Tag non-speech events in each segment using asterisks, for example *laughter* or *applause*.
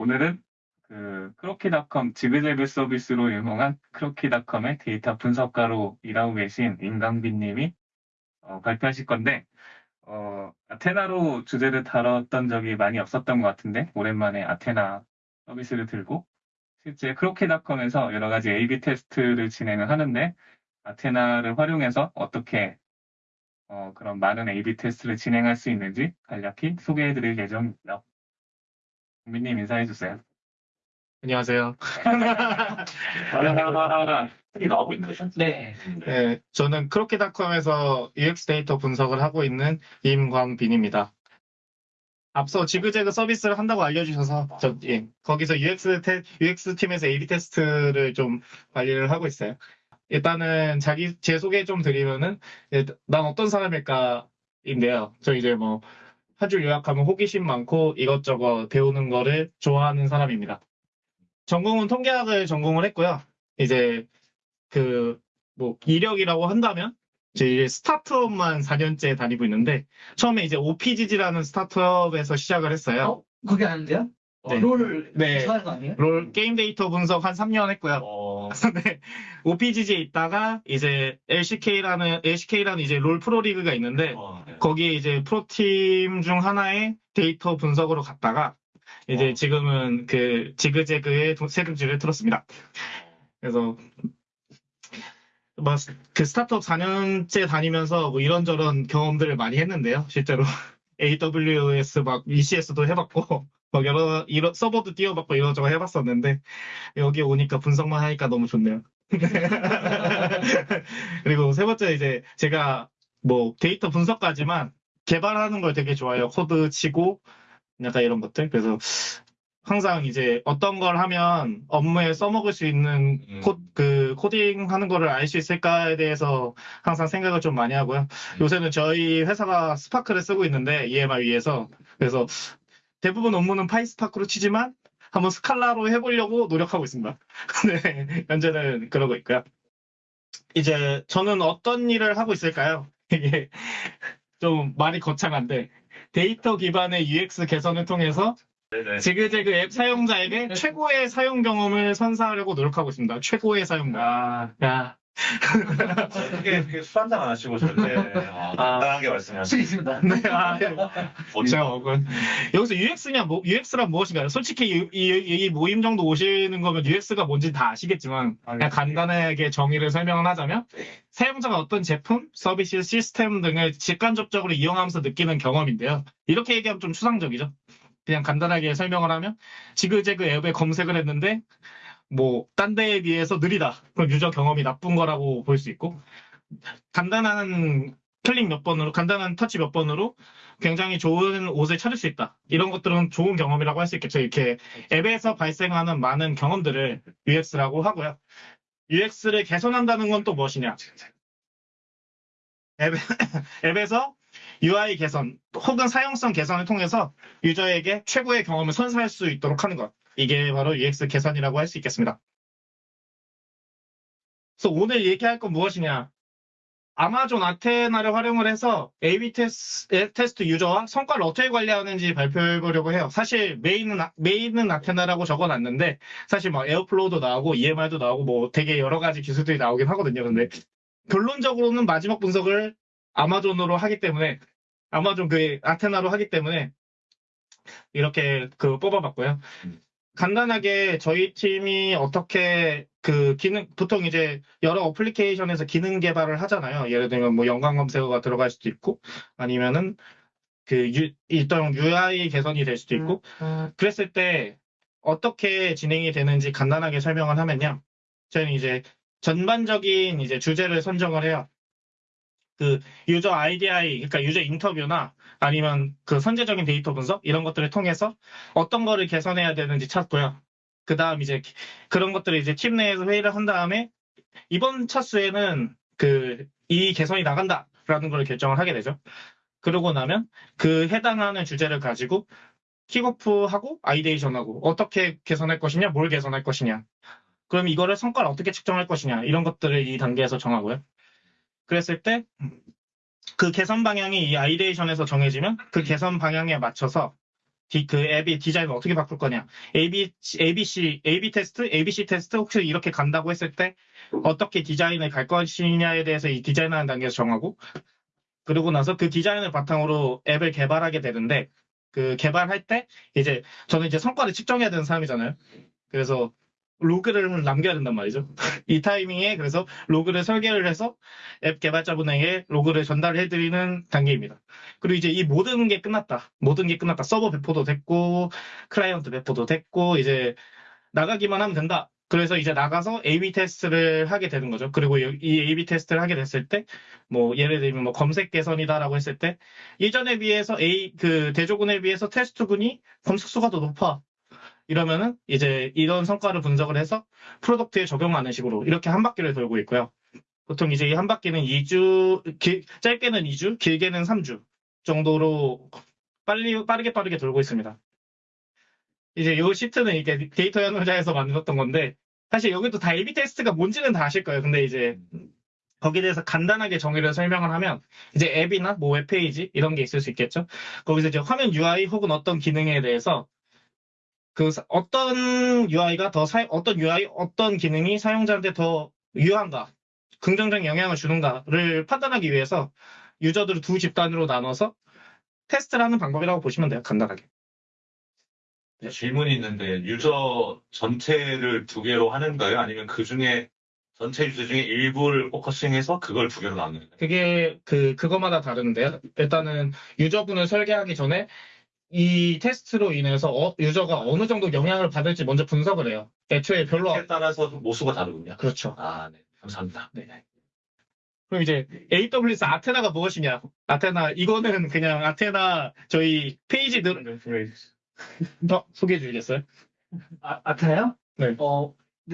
오늘은 그 크로키닷컴 지그재그 서비스로 유명한 크로키닷컴의 데이터 분석가로 일하고 계신 임강빈님이 어, 발표하실 건데 어, 아테나로 주제를 다뤘던 적이 많이 없었던 것 같은데 오랜만에 아테나 서비스를 들고 실제 크로키닷컴에서 여러 가지 A/B 테스트를 진행을 하는데 아테나를 활용해서 어떻게 어, 그런 많은 A/B 테스트를 진행할 수 있는지 간략히 소개해드릴 예정입니다. 국민님 인사해주세요. 안녕하세요. 이 나오고 있는 거죠? 네. 네, 저는 크로키닷컴에서 UX 데이터 분석을 하고 있는 임광빈입니다. 앞서 지그재그 서비스를 한다고 알려주셔서 저, 예, 거기서 UX, 테, UX 팀에서 A/B 테스트를 좀 관리를 하고 있어요. 일단은 자기 제 소개 좀 드리면은 예, 난 어떤 사람일까인데요. 저 이제 뭐 한 줄 요약하면 호기심 많고 이것저것 배우는 거를 좋아하는 사람입니다. 전공은 통계학을 전공을 했고요. 이제 그 뭐 이력이라고 한다면 이제 스타트업만 4년째 다니고 있는데 처음에 이제 OPGG라는 스타트업에서 시작을 했어요. 어? 그게 아닌데요? 어, 네. 롤 네. 좋아하는 거 아니에요? 롤 게임 데이터 분석 한 3년 했고요. 어, *laughs* 네. OPGG에 있다가 이제 LCK라는 LCK라는 이제 롤 프로리그가 있는데 어, 네. 거기에 이제 프로팀 중 하나의 데이터 분석으로 갔다가 이제 어. 지금은 그 지그재그의 도- 세금지를 틀었습니다. 그래서 뭐그 스타트업 4년째 다니면서 뭐 이런저런 경험들을 많이 했는데요. 실제로 *laughs* AWS 막 ECS도 해봤고 막 여러 이런 서버도 띄워봤고 이런저런 해봤었는데 여기 오니까 분석만 하니까 너무 좋네요. *laughs* 그리고 세 번째 이제 제가 뭐 데이터 분석까지만 개발하는 걸 되게 좋아해요. 코드 치고 약간 이런 것들. 그래서 항상 이제 어떤 걸 하면 업무에 써먹을 수 있는 음. 코, 그 코딩 하는 거를 알 수 있을까에 대해서 항상 생각을 좀 많이 하고요. 요새는 저희 회사가 Spark를 쓰고 있는데 EMR 위에서 그래서 대부분 업무는 PySpark로 치지만 한번 스칼라로 해보려고 노력하고 있습니다. *laughs* 네, 현재는 그러고 있고요. 이제 저는 어떤 일을 하고 있을까요? *laughs* 이게 좀 말이 거창한데 데이터 기반의 UX 개선을 통해서 네네. 지그재그 앱 사용자에게 최고의 사용 경험을 선사하려고 노력하고 있습니다. 최고의 사용 경험. 아, 야, 그게, 그게 술 한잔 안 하시고 절대 어, 간단하게 말씀하시죠. 수 있습니다. 네, 아, 제가 먹은 여기서 UX냐 뭐 UX란 무엇인가요? 솔직히 이, 이- 이 모임 정도 오시는 거면 UX가 뭔지 다 아시겠지만 그냥 간단하게 정의를 설명을 하자면 사용자가 어떤 제품, 서비스, 시스템 등을 직간접적으로 이용하면서 느끼는 경험인데요. 이렇게 얘기하면 좀 추상적이죠. 그냥 간단하게 설명을 하면 지그재그 앱에 검색을 했는데 뭐 딴 데에 비해서 느리다. 그럼 유저 경험이 나쁜 거라고 볼 수 있고 간단한 클릭 몇 번으로 간단한 터치 몇 번으로 굉장히 좋은 옷을 찾을 수 있다. 이런 것들은 좋은 경험이라고 할 수 있겠죠. 이렇게 앱에서 발생하는 많은 경험들을 UX라고 하고요. UX를 개선한다는 건 또 무엇이냐? 앱, *laughs* 앱에서 UI 개선 혹은 사용성 개선을 통해서 유저에게 최고의 경험을 선사할 수 있도록 하는 것. 이게 바로 UX 개선이라고 할 수 있겠습니다. 그래서 오늘 얘기할 건 무엇이냐? 아마존 아테나를 활용을 해서 A/B 테스트, 테스트 유저와 성과를 어떻게 관리하는지 발표해 보려고 해요. 사실 메인은 아- 메인은 아테나라고 적어놨는데 사실 뭐 Airflow도 나오고 EMR도 나오고 뭐 되게 여러 가지 기술들이 나오긴 하거든요. 근데 결론적으로는 마지막 분석을 아마존으로 하기 때문에 아마존 그 Athena로 하기 때문에 이렇게 그 뽑아봤고요. 음. 간단하게 저희 팀이 어떻게 그 기능 보통 이제 여러 어플리케이션에서 기능 개발을 하잖아요. 예를 들면 뭐 연관 검색어가 들어갈 수도 있고 아니면은 그 유, 일단 UI 개선이 될 수도 있고 그랬을 때 어떻게 진행이 되는지 간단하게 설명을 하면요. 저는 이제 전반적인 이제 주제를 선정을 해요. 그 유저 IDI, 그러니까 유저 인터뷰나 아니면 그 선제적인 데이터 분석 이런 것들을 통해서 어떤 거를 개선해야 되는지 찾고요. 그 다음 이제 기- 그런 것들을 이제 팀 내에서 회의를 한 다음에 이번 차수에는 그 이 개선이 나간다라는 걸 결정을 하게 되죠. 그러고 나면 그 해당하는 주제를 가지고 킥오프하고 ideation하고 어떻게 개선할 것이냐, 뭘 개선할 것이냐. 그럼 이거를 성과를 어떻게 측정할 것이냐 이런 것들을 이 단계에서 정하고요. 그랬을 때 그 개선 방향이 이 아이데이션에서 정해지면 그 개선 방향에 맞춰서 디- 그 앱이 디자인을 어떻게 바꿀 거냐. AB, ABC, AB 테스트, ABC 테스트 혹시 이렇게 간다고 했을 때 어떻게 디자인을 갈 것이냐에 대해서 이 디자인하는 단계에서 정하고 그러고 나서 그 디자인을 바탕으로 앱을 개발하게 되는데 그 개발할 때 이제 저는 이제 성과를 측정해야 되는 사람이잖아요. 그래서 로그를 남겨야 된단 말이죠. *laughs* 이 타이밍에 그래서 로그를 설계를 해서 앱 개발자분에게 로그를 전달해드리는 단계입니다. 그리고 이제 이 모든 게 끝났다. 모든 게 끝났다. 서버 배포도 됐고 클라이언트 배포도 됐고 이제 나가기만 하면 된다. 그래서 이제 나가서 A/B 테스트를 하게 되는 거죠. 그리고 이 A/B 테스트를 하게 됐을 때, 뭐 예를 들면 뭐 검색 개선이다라고 했을 때 예전에 비해서 A 그 대조군에 비해서 테스트군이 검색 수가 더 높아. 이러면은 이제 이런 성과를 분석을 해서 product에 적용하는 식으로 이렇게 한 바퀴를 돌고 있고요. 보통 이제 이 한 바퀴는 2주, 길- 짧게는 2주, 길게는 3주 정도로 빨리 빠르게 빠르게 돌고 있습니다. 이제 이 시트는 이게 데이터야놀자에서 만들었던 건데 사실 여기도 다 A/B 테스트가 뭔지는 다 아실 거예요. 근데 이제 거기에 대해서 간단하게 정의를 설명을 하면 이제 앱이나 뭐 웹페이지 이런 게 있을 수 있겠죠. 거기서 이제 화면 UI 혹은 어떤 기능에 대해서 그 사- 어떤 UI가 더 사, 어떤 UI 어떤 기능이 사용자한테 더 유효한가 긍정적 영향을 주는가를 판단하기 위해서 유저들을 두 집단으로 나눠서 테스트를 하는 방법이라고 보시면 돼요. 간단하게. 질문이 있는데 유저 전체를 두 개로 하는 거예요? 아니면 그 중에 전체 유저 중에 일부를 focusing해서 그걸 두 개로 나누는 거예요? 그게 그 그거마다 다른데요. 일단은 유저분을 설계하기 전에 이 테스트로 인해서 어- 유저가 어느 정도 영향을 받을지 먼저 분석을 해요. 애초에 별로 에 따라서 모수가 다르군요. 그렇죠. 아, 네. 감사합니다. 네. 그럼 이제 AWS Athena가 무엇이냐? 아테나 이거는 그냥 아테나 저희 페이지 들 어, 소개해 주시겠어요? 아, 아타요? 네. 어,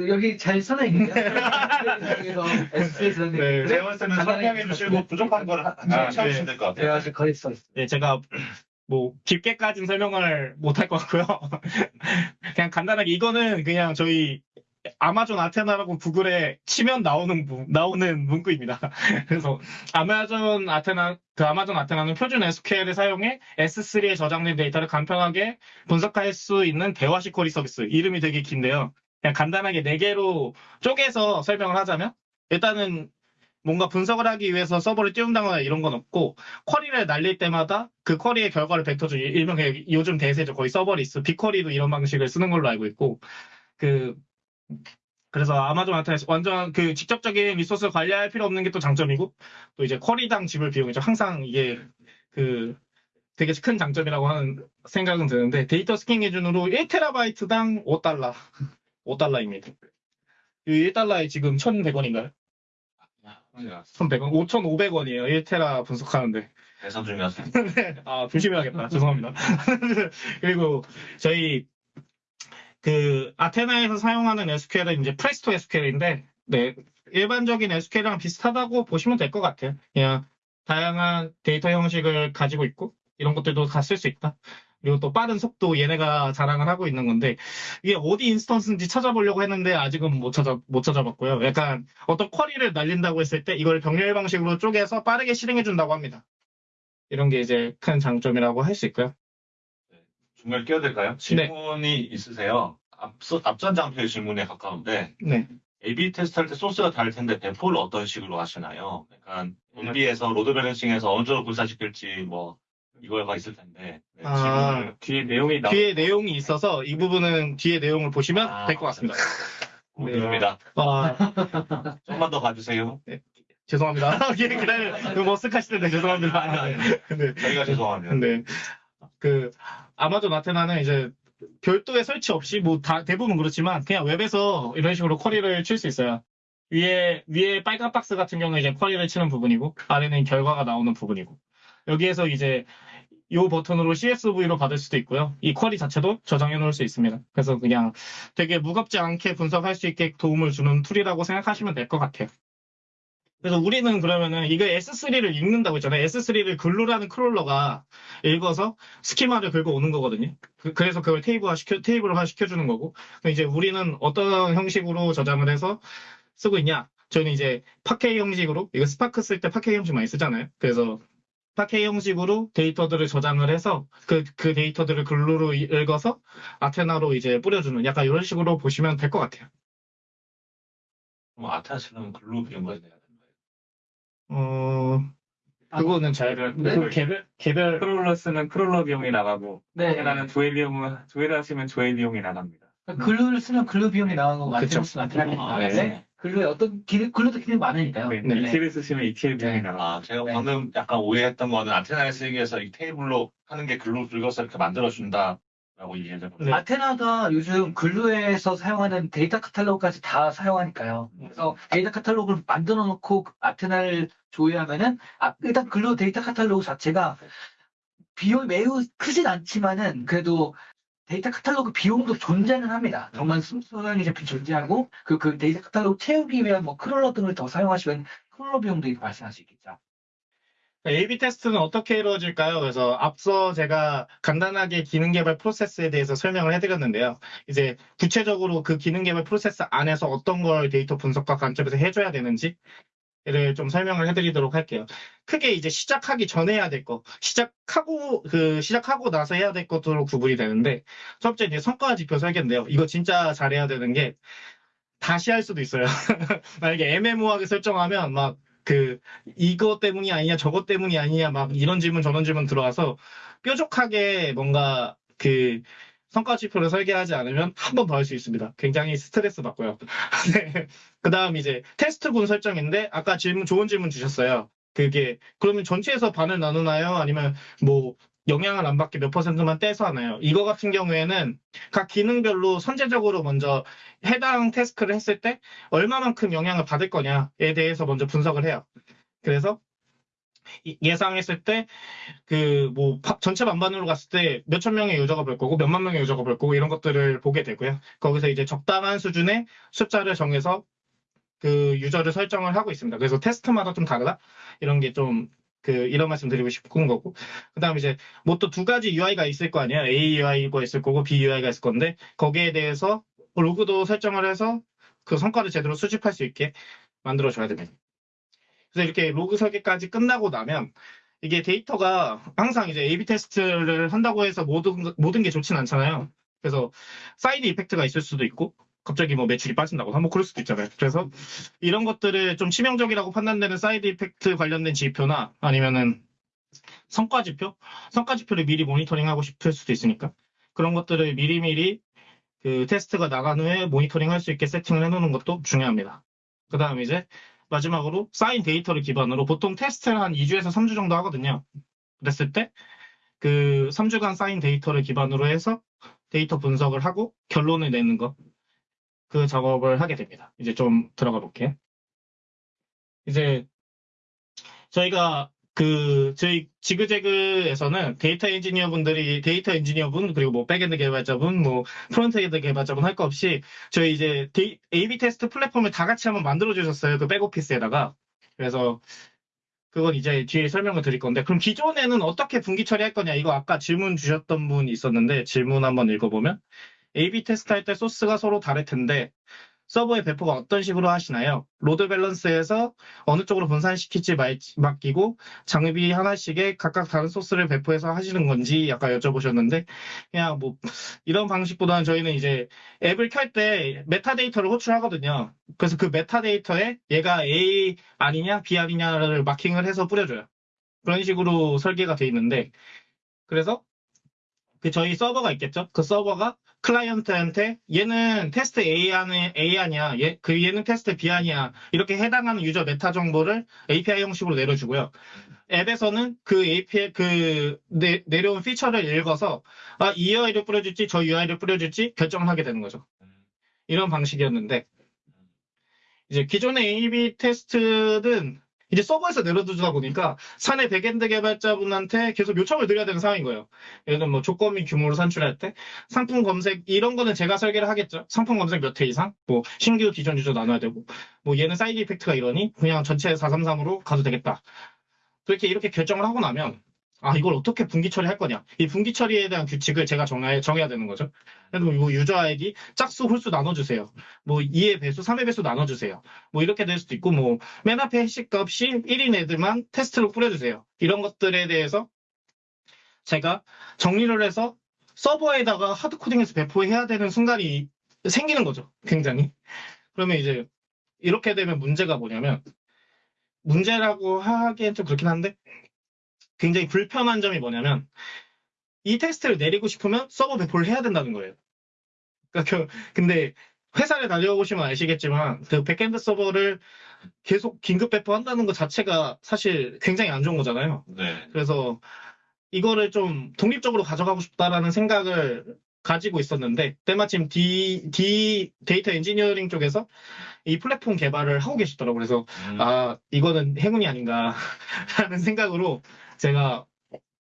여기 잘 써놔 있는데. 그래서 SS에서 네. 제가 때는 설명해 주시고 부족한 걸 하- 아, 채워주시면 될 것 같아요. 제가 아직 거리 써 있어요. 네, 제가 뭐 깊게까지는 설명을 못 할 것 같고요. *laughs* 그냥 간단하게 이거는 그냥 저희 아마존 아테나라고 구글에 치면 나오는 문- 나오는 문구입니다. *laughs* 그래서 아마존 아테나 그 아마존 아테나는 표준 SQL을 사용해 S3에 저장된 데이터를 간편하게 분석할 수 있는 대화식 쿼리 서비스. 이름이 되게 긴데요. 그냥 간단하게 네 개로 쪼개서 설명을 하자면 일단은 뭔가 분석을 하기 위해서 서버를 띄운다거나 이런 건 없고 쿼리를 날릴 때마다 그 쿼리의 결과를 뱉어준 일명 그냥 요즘 대세죠 거의 serverless BigQuery도 이런 방식을 쓰는 걸로 알고 있고 그 그래서 아마존 아테나 완전 그 직접적인 resource 관리할 필요 없는 게 또 장점이고 또 이제 쿼리당 지불 비용이죠 항상 이게 그 되게 큰 장점이라고 하는 생각은 드는데 데이터 스캔 기준으로 1테라바이트당 5달러 5달러입니다. 이 1달러에 지금 1,100원인가요? 1,100원? 5,500원이에요. 1테라 분석하는데. 대선 중이어서. *laughs* 아, 조심해야겠다. *laughs* 죄송합니다. *laughs* 그리고 저희 그 Athena에서 사용하는 SQL은 이제 Presto SQL인데, 네, 일반적인 SQL이랑 비슷하다고 보시면 될 것 같아요. 그냥 다양한 데이터 형식을 가지고 있고 이런 것들도 다 쓸 수 있다. 그리고 또 빠른 속도 얘네가 자랑을 하고 있는 건데 이게 어디 instance인지 찾아보려고 했는데 아직은 못 찾아 못 찾아봤고요. 약간 어떤 query를 날린다고 했을 때 이걸 병렬 방식으로 쪼개서 빠르게 실행해 준다고 합니다. 이런 게 이제 큰 장점이라고 할 수 있고요. 중간에 끼어들까요? 네. 질문이 있으세요? 앞서, 앞전 장표의 질문에 가까운데, 네. A/B 테스트 할 때 소스가 다를 텐데 배포를 어떤 식으로 하시나요? 약간 LB에서 load balancing에서 어느 정도 분산시킬지 뭐 이거가 있을 텐데 네, 아. 뒤에 내용이 나 뒤에 내용이 있어서 이 부분은 뒤에 내용을 보시면 아, 될 것 같습니다. *laughs* 궁금합니다. 아, 좀만 더 봐주세요. 죄송합니다. 기다려, 머쓱하실 텐데 죄송합니다. 네. 저희가 죄송합니다. 근데 그 Amazon Athena는 이제 별도의 설치 없이 뭐 다 대부분 그렇지만 그냥 웹에서 이런 식으로 query를 칠 수 있어요. 위에 위에 빨간 박스 같은 경우는 이제 query를 치는 부분이고 아래는 결과가 나오는 부분이고 여기에서 이제 이 버튼으로 CSV로 받을 수도 있고요. 이 query 자체도 저장해 놓을 수 있습니다. 그래서 그냥 되게 무겁지 않게 분석할 수 있게 도움을 주는 tool이라고 생각하시면 될 것 같아요. 그래서 우리는 그러면은 이거 S3를 읽는다고 했잖아요. S3를 Glue라는 crawler가 읽어서 schema를 긁어 오는 거거든요. 그, 래서 그걸 테이블화 시켜, 테이블화 시켜주는 거고. 이제 우리는 어떤 형식으로 저장을 해서 쓰고 있냐? 저희는 이제 Parquet 형식으로, 이거 스파크 쓸 때 Parquet 형식 많이 쓰잖아요. 그래서 Parquet 형식으로 데이터들을 저장을 해서 그, 그 데이터들을 Glue로 읽어서 Athena로 이제 뿌려주는 약간 이런 식으로 보시면 될 것 같아요. 그럼 Athena 쓰는 Glue 비용을 내야 되는 거예요. 어, 그거는 잘, 네. 그 개별, 개별, crawler 쓰는 crawler 비용이 나가고 네. Athena는 조회 비용은 조회를 하시면 조회 비용이 나갑니다. Glue를 쓰면 Glue 비용이 나가는 거고 그쵸. 아테나 쓰면 아테나 비용이 아, 나가는데 네. Glue에 어떤 기능, Glue도 기능이 많으니까요. 네, 네. ETL 쓰시면 ETL 비용이 네. 나가. 아, 제가 네. 방금 약간 오해했던 거는 Athena를 쓰기 위해서 이 테이블로 하는 게 Glue로 긁어서 이렇게 만들어준다 라고 이해했거든요. 네. Athena가 요즘 Glue에서 사용하는 데이터 카탈로그까지 다 사용하니까요. 그래서 데이터 카탈로그를 만들어 놓고 그 Athena를 조회하면은 아, 일단 Glue 데이터 카탈로그 자체가 비용이 매우 크진 않지만은 그래도 데이터 카탈로그 비용도 존재는 합니다. 정말 순수한 제품 존재하고 그, 그 데이터 카탈로그 채우기 위한 뭐 crawler 등을 더 사용하시면 crawler 비용도 발생할 수 있겠죠. A-B 테스트는 어떻게 이루어질까요? 그래서 앞서 제가 간단하게 기능 개발 프로세스에 대해서 설명을 해드렸는데요. 이제 구체적으로 그 기능 개발 프로세스 안에서 어떤 걸 데이터 분석과 관점에서 해줘야 되는지 를 좀 설명을 해드리도록 할게요. 크게 이제 시작하기 전에 해야 될 거, 시작하고 그 시작하고 나서 해야 될 것으로 구분이 되는데 첫 번째 이제 성과 지표 설계인데요. 이거 진짜 잘해야 되는 게 다시 할 수도 있어요. *laughs* 만약에 애매모호하게 설정하면 막 그 이거 때문이 아니냐 저것 때문이 아니냐 막 이런 질문 저런 질문 들어와서 뾰족하게 뭔가 그 성과 지표를 설계하지 않으면 한 번 더 할 수 있습니다. 굉장히 스트레스 받고요. *laughs* 네. 그 다음 이제 테스트군 설정인데 아까 질문 좋은 질문 주셨어요. 그게 그러면 전체에서 반을 나누나요? 아니면 뭐 영향을 안 받게 몇 퍼센트만 떼서 하나요? 이거 같은 경우에는 각 기능별로 선제적으로 먼저 해당 태스크를 했을 때 얼마만큼 영향을 받을 거냐에 대해서 먼저 분석을 해요. 그래서 이- 예상했을 때 그 뭐 전체 반반으로 갔을 때 몇천 명의 유저가 볼 거고 몇만 명의 유저가 볼 거고 이런 것들을 보게 되고요. 거기서 이제 적당한 수준의 숫자를 정해서 그 유저를 설정을 하고 있습니다. 그래서 테스트마다 좀 다르다 이런 게좀 그 이런 말씀 드리고 싶은 거고 그다음 이제 뭐 또 두 가지 UI가 있을 거 아니에요. A UI가 있을 거고 B UI가 있을 건데 거기에 대해서 로그도 설정을 해서 그 성과를 제대로 수집할 수 있게 만들어 줘야 됩니다. 그래서 이렇게 로그 설계까지 끝나고 나면 이게 데이터가 항상 이제 A/B 테스트를 한다고 해서 모든 모든 게 좋진 않잖아요. 그래서 side effect가 있을 수도 있고 갑자기 뭐 매출이 빠진다거나 뭐 그럴 수도 있잖아요. 그래서 이런 것들을 좀 치명적이라고 판단되는 side effect 관련된 지표나 아니면은 성과 지표, 성과 지표를 미리 모니터링하고 싶을 수도 있으니까 그런 것들을 미리미리 그 테스트가 나간 후에 모니터링 할 수 있게 세팅을 해놓는 것도 중요합니다. 그 다음 이제 마지막으로 쌓인 데이터를 기반으로 보통 테스트를 한 2주에서 3주 정도 하거든요. 그랬을 때 그 3주간 쌓인 데이터를 기반으로 해서 데이터 분석을 하고 결론을 내는 거. 그 작업을 하게 됩니다. 이제 좀 들어가 볼게요. 이제 저희가 그 저희 지그재그에서는 데이터 엔지니어 분들이 데이터 엔지니어 분 그리고 뭐 backend 개발자분 뭐 frontend 개발자분 할 거 없이 저희 이제 데이- A/B 테스트 플랫폼을 다 같이 한번 만들어 주셨어요. 그 back office에다가. 그래서 그건 이제 뒤에 설명을 드릴 건데 그럼 기존에는 어떻게 분기 처리할 거냐 이거 아까 질문 주셨던 분 있었는데 질문 한번 읽어보면 A/B 테스트 할 때 소스가 서로 다를 텐데 서버의 배포가 어떤 식으로 하시나요? load balance에서 어느 쪽으로 분산시킬지 말- 맡기고 장비 하나씩에 각각 다른 소스를 배포해서 하시는 건지 약간 여쭤보셨는데 그냥 뭐 이런 방식보다는 저희는 이제 앱을 켤 때 metadata를 호출하거든요. 그래서 그 metadata에 얘가 A 아니냐 B 아니냐를 마킹을 해서 뿌려줘요. 그런 식으로 설계가 돼 있는데 그래서 그 저희 서버가 있겠죠. 그 서버가 client한테 얘는 테스트 A안이 A안이야. 얘, 그 얘는 테스트 B안이야. 이렇게 해당하는 user meta 정보를 API 형식으로 내려주고요. 앱에서는 그 API 그 내, 내려온 feature를 읽어서 아, 이 UI를 뿌려줄지 저 UI를 뿌려줄지 결정을 하게 되는 거죠. 이런 방식이었는데 이제 기존의 A/B 테스트는 이제 서버에서 내려주다 보니까 사내 backend 개발자분한테 계속 요청을 드려야 되는 상황인 거예요. 예를 들면 뭐 조건 및 규모를 산출할 때 상품 검색 이런 거는 제가 설계를 하겠죠. 상품 검색 몇 회 이상, 뭐 신규 기존 user 나눠야 되고, 뭐 얘는 side effect가 이러니 그냥 전체 433으로 가도 되겠다. 그렇게 이렇게 결정을 하고 나면 아, 이걸 어떻게 분기 처리할 거냐. 이 분기 처리에 대한 규칙을 제가 정해, 정해야 되는 거죠. 그래서 이거 유저 아이디 짝수, 홀수 나눠주세요. 뭐 2의 배수, 3의 배수 나눠주세요. 뭐 이렇게 될 수도 있고, 뭐 맨 앞에 해시 값이 1인 애들만 테스트로 뿌려주세요. 이런 것들에 대해서 제가 정리를 해서 서버에다가 하드코딩해서 배포해야 되는 순간이 생기는 거죠. 굉장히. 그러면 이제 이렇게 되면 문제가 뭐냐면 문제라고 하기엔 좀 그렇긴 한데 굉장히 불편한 점이 뭐냐면 이 테스트를 내리고 싶으면 서버 배포를 해야 된다는 거예요. 그러니까 그- 근데 회사를 다녀보시면 아시겠지만 그 backend 서버를 계속 긴급 배포한다는 것 자체가 사실 굉장히 안 좋은 거잖아요. 네. 그래서 이거를 좀 독립적으로 가져가고 싶다라는 생각을 가지고 있었는데 때마침 D, D 데이터 엔지니어링 쪽에서 이 플랫폼 개발을 하고 계시더라고요. 그래서 음, 아 이거는 행운이 아닌가 하는 생각으로 제가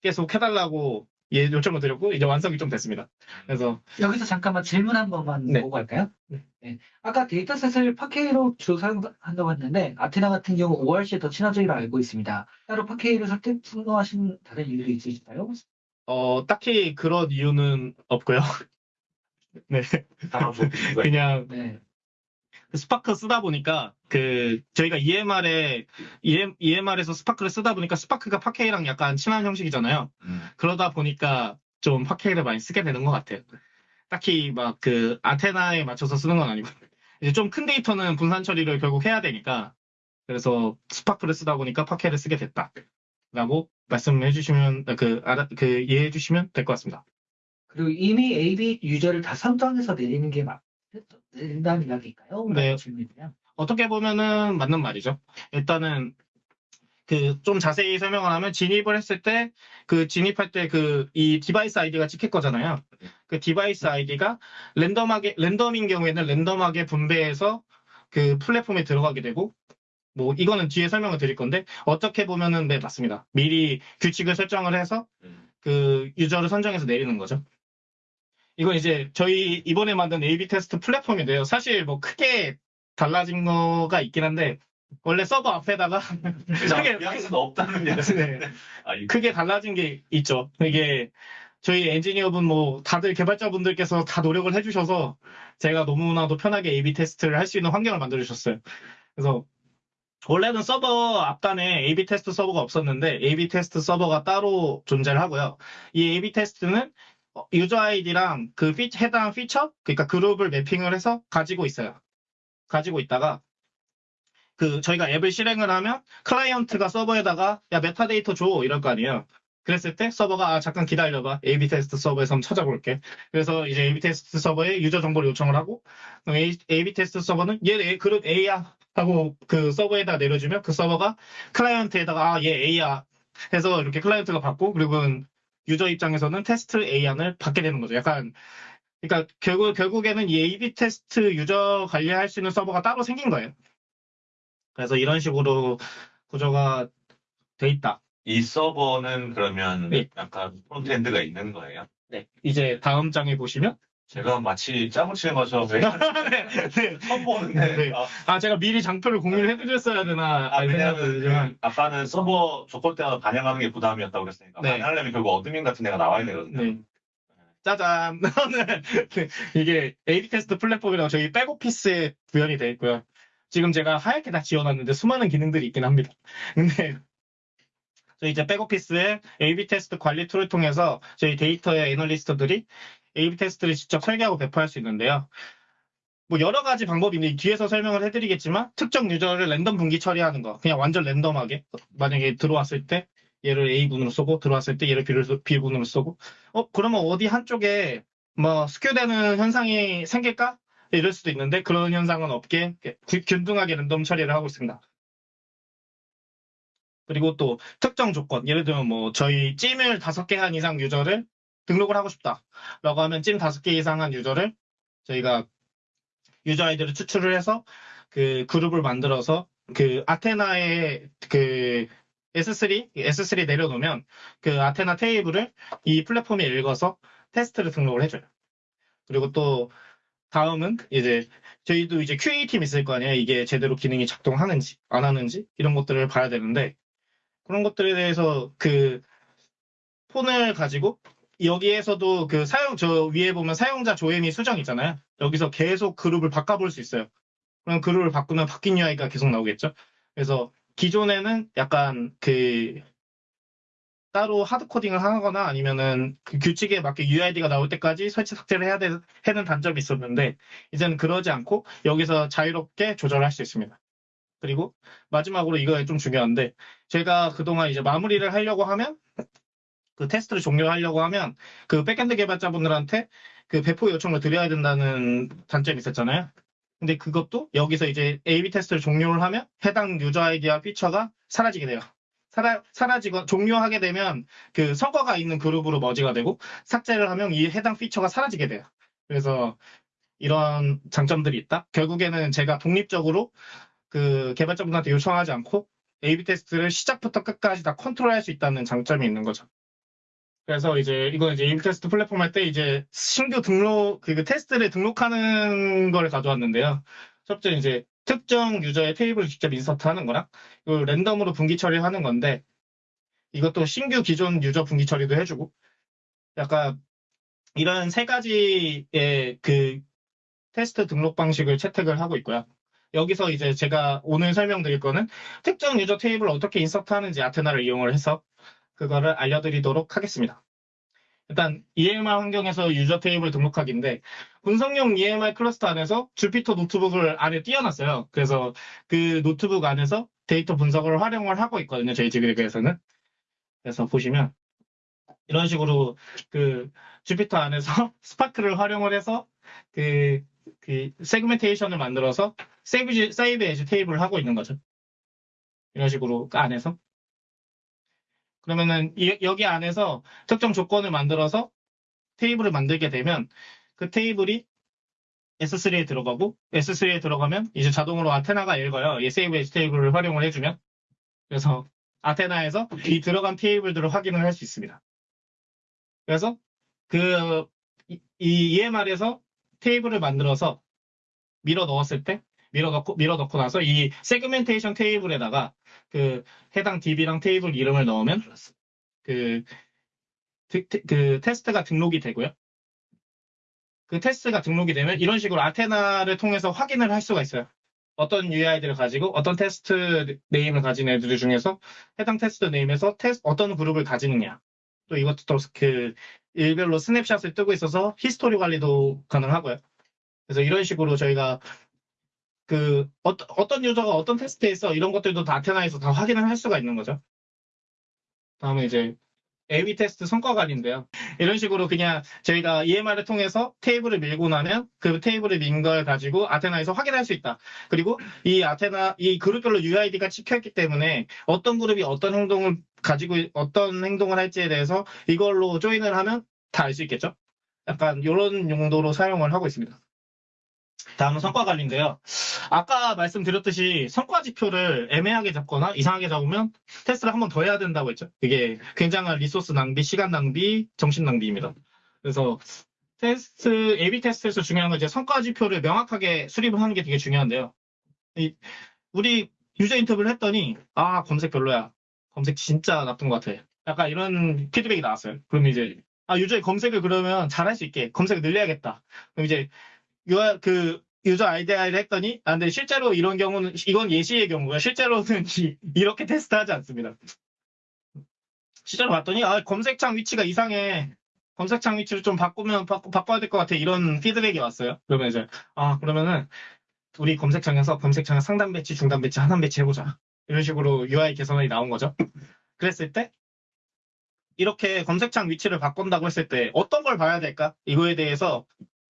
계속 해달라고 예, 요청을 드렸고 이제 완성이 좀 됐습니다. 그래서 여기서 잠깐만 질문 한 번만 네. 보고 갈까요? 네. 네. 아까 dataset을 Parquet로 주로 사용한다고 했는데 아테나 같은 경우 ORC에 더 친화적이라 알고 있습니다. 따로 Parquet를 선택 선호하신 다른 이유도 있으실까요? 어 딱히 그런 이유는 없고요. *laughs* 네, *laughs* 그냥 네. 스파크 쓰다 보니까 그 저희가 EMR에 EM, EMR에서 Spark를 쓰다 보니까 Spark가 Parquet랑 약간 친한 형식이잖아요. 음, 그러다 보니까 좀 Parquet를 많이 쓰게 되는 것 같아요. 딱히 막 그 Athena에 맞춰서 쓰는 건 아니고 *laughs* 이제 좀 큰 데이터는 분산 처리를 결국 해야 되니까 그래서 Spark를 쓰다 보니까 Parquet를 쓰게 됐다라고 말씀해 주시면 그 알아 그 이해해 주시면 될 것 같습니다. 그리고 이미 AB 유저를 다 선정해서 내리는 게 맞, 된다는 이야기일까요? 네. 질문이요. 어떻게 보면은 맞는 말이죠. 일단은 그 좀 자세히 설명을 하면 진입을 했을 때 그 진입할 때 그 이 device 아이디가 찍힐 거잖아요. 그 device 아이디가 랜덤하게 랜덤인 경우에는 랜덤하게 분배해서 그 플랫폼에 들어가게 되고 뭐 이거는 뒤에 설명을 드릴 건데 어떻게 보면은 네 맞습니다. 미리 규칙을 설정을 해서 음. 그 유저를 선정해서 내리는 거죠. 이건 이제 저희 이번에 만든 A/B 테스트 플랫폼인데요. 사실 뭐 크게 달라진 거가 있긴 한데 원래 서버 앞에다가 *laughs* 크게 이야기는 없다는 이야기. 네, 아, 이- 크게 달라진 게 있죠. 이게 저희 엔지니어분 뭐 다들 개발자분들께서 다 노력을 해주셔서 제가 너무나도 편하게 A/B 테스트를 할 수 있는 환경을 만들어 주셨어요. 그래서 원래는 서버 앞단에 A/B 테스트 서버가 없었는데 A/B 테스트 서버가 따로 존재를 하고요. 이 A/B 테스트는 어, 유저 아이디랑 그 피- 해당 피처, 그러니까 그룹을 mapping을 해서 가지고 있어요. 가지고 있다가 그 저희가 앱을 실행을 하면 클라이언트가 서버에다가 야 메타데이터 줘 이럴 거 아니에요. 그랬을 때 서버가 아 잠깐 기다려봐 A/B 테스트 서버에서 한번 찾아볼게. 그래서 이제 A/B 테스트 서버에 유저 정보를 요청을 하고 A, A/B 테스트 서버는 얘 그룹 A야 하고 그 서버에다 내려주면 그 서버가 클라이언트에다가 아 얘 A야 해서 이렇게 클라이언트가 받고 그리고 유저 입장에서는 테스트 A안을 받게 되는 거죠. 약간 그러니까 결국 결국에는 이 A/B 테스트 유저 관리할 수 있는 서버가 따로 생긴 거예요. 그래서 이런 식으로 구조가 돼 있다. 이 서버는 그러면 네. 약간 frontend가 있는 거예요. 네. 이제 다음 장에 보시면 제가 마치 그것처럼 왜 *laughs* 네, 네. 처음 보는데 네. 아, 아 제가 미리 장표를 공유를 해드렸어야 되나 아, 왜냐면 그 아까는 서버 조건대가 반영하는 게 부담이었다고 그랬으니까 네. 반영하려면 결국 admin 같은 데가 나와야 되거든요. 네. 짜잔 *laughs* 네. 이게 A/B 테스트 플랫폼이라고 저희 back office에 구현이 되어 있고요. 지금 제가 하얗게 다 지워놨는데 수많은 기능들이 있긴 합니다. 근데 저희 이제 백오피스에 A/B 테스트 관리 툴을 통해서 저희 데이터의 애널리스트들이 A/B 테스트를 직접 설계하고 배포할 수 있는데요. 뭐 여러 가지 방법이 있는데 뒤에서 설명을 해드리겠지만 특정 유저를 랜덤 분기 처리하는 거 그냥 완전 랜덤하게 만약에 들어왔을 때 얘를 A군으로 쏘고 들어왔을 때 얘를 B를 쏘- B군으로 쏘고 어 그러면 어디 한쪽에 뭐 스큐되는 현상이 생길까? 이럴 수도 있는데 그런 현상은 없게 균- 균등하게 랜덤 처리를 하고 있습니다. 그리고 또 특정 조건 예를 들면 뭐 저희 찜을 다섯 개 한 이상 유저를 등록을 하고 싶다라고 하면 찜 다섯 개 이상 한 유저를 저희가 유저 아이디를 추출을 해서 그 그룹을 만들어서 그 아테나의 그 S3 S3 내려놓으면 그 아테나 테이블을 이 플랫폼에 읽어서 테스트를 등록을 해줘요. 그리고 또 다음은 이제 저희도 이제 QA 팀 있을 거 아니에요. 이게 제대로 기능이 작동하는지 안 하는지 이런 것들을 봐야 되는데 그런 것들에 대해서 그 폰을 가지고 여기에서도 그 사용 저 위에 보면 사용자 조회미 수정 있잖아요. 여기서 계속 그룹을 바꿔볼 수 있어요. 그럼 그룹을 바꾸면 바뀐 UI가 계속 나오겠죠. 그래서 기존에는 약간 그 따로 hard coding을 하거나 아니면은 그 규칙에 맞게 UID가 나올 때까지 설치 삭제를 해야 되, 는 단점이 있었는데 이제는 그러지 않고 여기서 자유롭게 조절할 수 있습니다. 그리고 마지막으로 이거 좀 중요한데 제가 그동안 이제 마무리를 하려고 하면 그 테스트를 종료하려고 하면 그 backend 개발자분들한테 그 배포 요청을 드려야 된다는 단점이 있었잖아요. 근데 그것도 여기서 이제 A/B 테스트를 종료를 하면 해당 유저 아이디와 피처가 사라지게 돼요. 사라, 사라지고 종료하게 되면 그 성과가 있는 그룹으로 머지가 되고 삭제를 하면 이 해당 피처가 사라지게 돼요. 그래서 이런 장점들이 있다. 결국에는 제가 독립적으로 그 개발자분한테 요청하지 않고 A/B 테스트를 시작부터 끝까지 다 컨트롤할 수 있다는 장점이 있는 거죠. 그래서 이제 이건 이제 A/B 테스트 플랫폼 할 때 이제 신규 등록 그 테스트를 등록하는 걸 가져왔는데요. 첫째 이제 특정 유저의 테이블을 직접 insert하는 거랑 그 랜덤으로 분기 처리하는 건데 이것도 신규 기존 유저 분기 처리도 해주고 약간 이런 세 가지의 그 테스트 등록 방식을 채택을 하고 있고요. 여기서 이제 제가 오늘 설명드릴 거는 특정 유저 테이블을 어떻게 insert하는지 Athena를 이용을 해서 그거를 알려드리도록 하겠습니다. 일단 EMR 환경에서 유저 테이블 등록하기인데 분석용 EMR cluster 안에서 Jupyter Notebook을 안에 띄워놨어요. 그래서 그 노트북 안에서 데이터 분석을 활용을 하고 있거든요. 저희 지그재그에서는. 그래서 보시면 이런 식으로 그 Jupyter 안에서 *laughs* Spark를 활용을 해서 그, 그 segmentation을 만들어서 save, save as table을 하고 있는 거죠. 이런 식으로 그 안에서. 그러면은 이- 여기 안에서 특정 조건을 만들어서 테이블을 만들게 되면 그 테이블이 S3에 들어가고 S3에 들어가면 이제 자동으로 아테나가 읽어요. 이 세이브 에지 테이블을 활용을 해주면 그래서 아테나에서 이 들어간 테이블들을 확인을 할 수 있습니다. 그래서 그 이 EMR에서 테이블을 만들어서 밀어 넣었을 때 밀어 넣고 밀어 넣고 나서 이 segmentation 테이블에다가 그 해당 DB랑 테이블 이름을 넣으면 그, 그, 그 테스트가 등록이 되고요. 그 테스트가 등록이 되면 이런 식으로 Athena를 통해서 확인을 할 수가 있어요. 어떤 UID를 가지고 어떤 test name을 가진 애들 중에서 해당 test name에서 테스, 어떤 그룹을 가지느냐. 또 이것도 또 그 일별로 snapshot을 뜨고 있어서 히스토리 관리도 가능하고요. 그래서 이런 식으로 저희가 그 어떤 어떤 유저가 어떤 테스트에서 이런 것들도 다 아테나에서 다 확인을 할 수가 있는 거죠. 다음에 이제 A/B 테스트 성과관인데요. *laughs* 이런 식으로 그냥 저희가 EMR을 통해서 테이블을 밀고 나면 그 테이블을 민 걸 가지고 아테나에서 확인할 수 있다. 그리고 이 아테나 이 그룹별로 UID가 찍혀있기 때문에 어떤 그룹이 어떤 행동을 가지고 어떤 행동을 할지에 대해서 이걸로 조인을 하면 다 알 수 있겠죠. 약간 이런 용도로 사용을 하고 있습니다. 다음은 성과 관리인데요. 아까 말씀드렸듯이 성과 지표를 애매하게 잡거나 이상하게 잡으면 테스트를 한 번 더 해야 된다고 했죠. 이게 굉장한 resource 낭비, 시간 낭비, 정신 낭비입니다. 그래서 테스트, A/B 테스트에서 중요한 건 이제 성과 지표를 명확하게 수립을 하는 게 되게 중요한데요. 이- 우리 유저 인터뷰를 했더니 아 검색 별로야. 검색 진짜 나쁜 것 같아. 약간 이런 피드백이 나왔어요. 그럼 이제 아 유저의 검색을 그러면 잘할 수 있게 검색을 늘려야겠다. 그럼 이제 유- 그 유저 아이디어를 했더니 아 근데 실제로 이런 경우는 이건 예시의 경우야. 실제로는 *laughs* 이- 이렇게 테스트하지 않습니다. 실제로 봤더니 아 검색창 위치가 이상해. 검색창 위치를 좀 바꾸면 바, 바꿔야 될 것 같아. 이런 피드백이 왔어요. 그러면 이제 아 그러면은 우리 검색창에서 검색창 상단 배치, 중단 배치, 하단 배치 해보자. 이런 식으로 UI 개선이 나온 거죠. 그랬을 때 이렇게 검색창 위치를 바꾼다고 했을 때 어떤 걸 봐야 될까? 이거에 대해서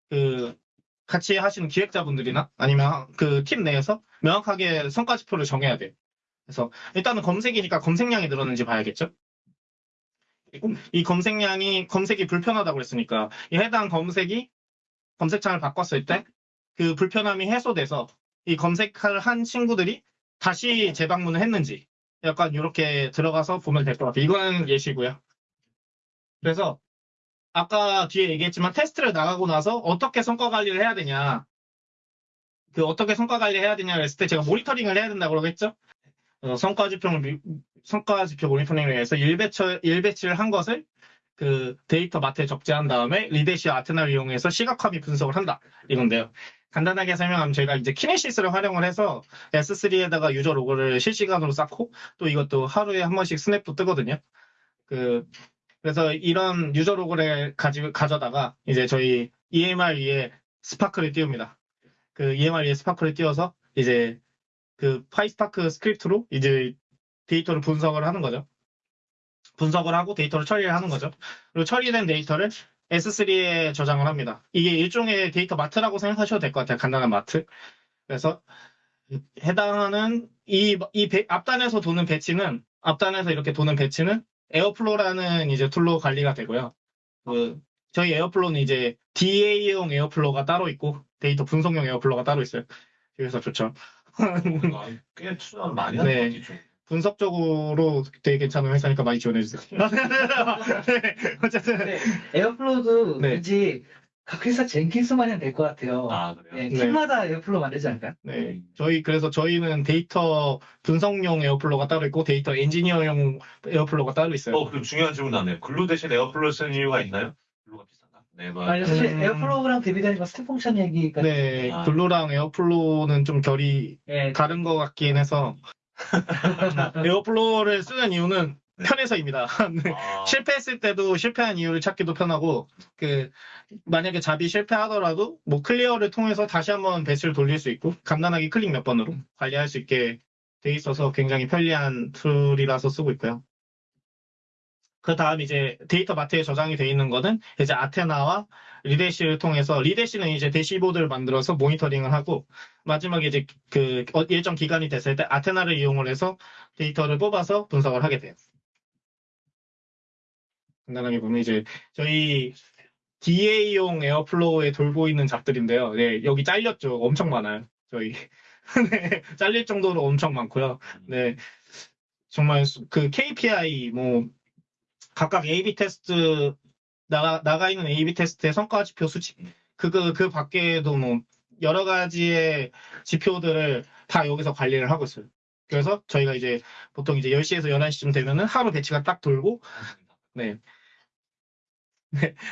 그 같이 하시는 기획자분들이나 아니면 그 팀 내에서 명확하게 성과 지표를 정해야 돼요. 그래서 일단은 검색이니까 검색량이 늘었는지 봐야겠죠. 이 검색량이 검색이 불편하다고 했으니까 이 해당 검색이 검색창을 바꿨을 때 그 불편함이 해소돼서 이 검색을 한 친구들이 다시 재방문을 했는지 약간 이렇게 들어가서 보면 될 것 같아요. 이거는 예시고요. 그래서 아까 뒤에 얘기했지만 테스트를 나가고 나서 어떻게 성과 관리를 해야 되냐. 그 어떻게 성과 관리를 해야 되냐 했을 때 제가 모니터링을 해야 된다고 그러겠죠? 어, 성과 지표를 미- 성과 지표 모니터링을 위해서 1배치, 1배치를 한 것을 그 data mart에 적재한 다음에 Redash Athena를 이용해서 시각화 및 분석을 한다. 이건데요. 간단하게 설명하면 저희가 이제 Kinesis를 활용을 해서 S3에다가 유저 로그를 실시간으로 쌓고 또 이것도 하루에 한 번씩 snap도 뜨거든요. 그 그래서 이런 유저 로그를 가지 가져다가 이제 저희 EMR 위에 Spark를 띄웁니다. 그 EMR 위에 Spark를 띄워서 이제 그 PySpark 스크립트로 이제 데이터를 분석을 하는 거죠. 분석을 하고 데이터를 처리를 하는 거죠. 그리고 처리된 데이터를 S3에 저장을 합니다. 이게 일종의 data mart라고 생각하셔도 될 것 같아요. 간단한 마트. 그래서 해당하는 이, 이 배- 앞단에서 도는 batch는 앞단에서 이렇게 도는 batch는 Airflow라는 이제 tool로 관리가 되고요. 그 저희 Airflow는 이제 DA용 Airflow가 따로 있고 데이터 분석용 Airflow가 따로 있어요. 그래서 좋죠. 아, 꽤 투자를 많이 하는 네. 좀. 분석적으로 되게 괜찮은 회사니까 많이 지원해주세요. *laughs* *laughs* 네, 어쨌든 네, Airflow도 네. 왠지 각 회사 Jenkins만 해도 될것 같아요. 아, 그래요? 네, 네. 팀마다 Airflow 만들지 않을까요? 네, 저희 그래서 저희는 데이터 분석용 Airflow가 따로 있고 데이터 엔지니어용 Airflow가 따로 있어요. 어, 그럼 중요한 질문 나네요. Glue 대신 Airflow 쓰는 이유가 있나요? Glue가 비싼가? 네, 뭐. 아니, 사실 음. Airflow랑 대비되니까 Step Function 얘기가 네, 아. Glue랑 Airflow는 좀 결이 네, 다른 것 같긴 해서 *laughs* Airflow를 쓰는 이유는 편해서입니다. *laughs* 네. 아, 실패했을 때도 실패한 이유를 찾기도 편하고 그 만약에 job이 실패하더라도 뭐 clear를 통해서 다시 한번 batch를 돌릴 수 있고 간단하게 클릭 몇 번으로 관리할 수 있게 돼 있어서 굉장히 편리한 tool이라서 쓰고 있고요. 그 다음 이제 data mart에 저장이 돼 있는 거는 이제 Athena와 Redash를 통해서 Redash는 이제 대시보드를 만들어서 모니터링을 하고 마지막에 이제 그 어- 일정 기간이 됐을 때 Athena를 이용을 해서 데이터를 뽑아서 분석을 하게 돼요. 간단하게 보면 이제 저희 DA용 Airflow에 돌고 있는 job들인데요. 네, 여기 잘렸죠. 엄청 많아요. 저희 *laughs* 네, 잘릴 정도로 엄청 많고요. 네, 정말 수- 그 KPI 뭐 각각 A/B 테스트 나가 나가 있는 A/B 테스트의 성과 지표 수치 그거 그 밖에도 뭐 여러 가지의 지표들을 다 여기서 관리를 하고 있어요. 그래서 저희가 이제 보통 이제 10시에서 11시쯤 되면은 하루 배치가 딱 돌고 네.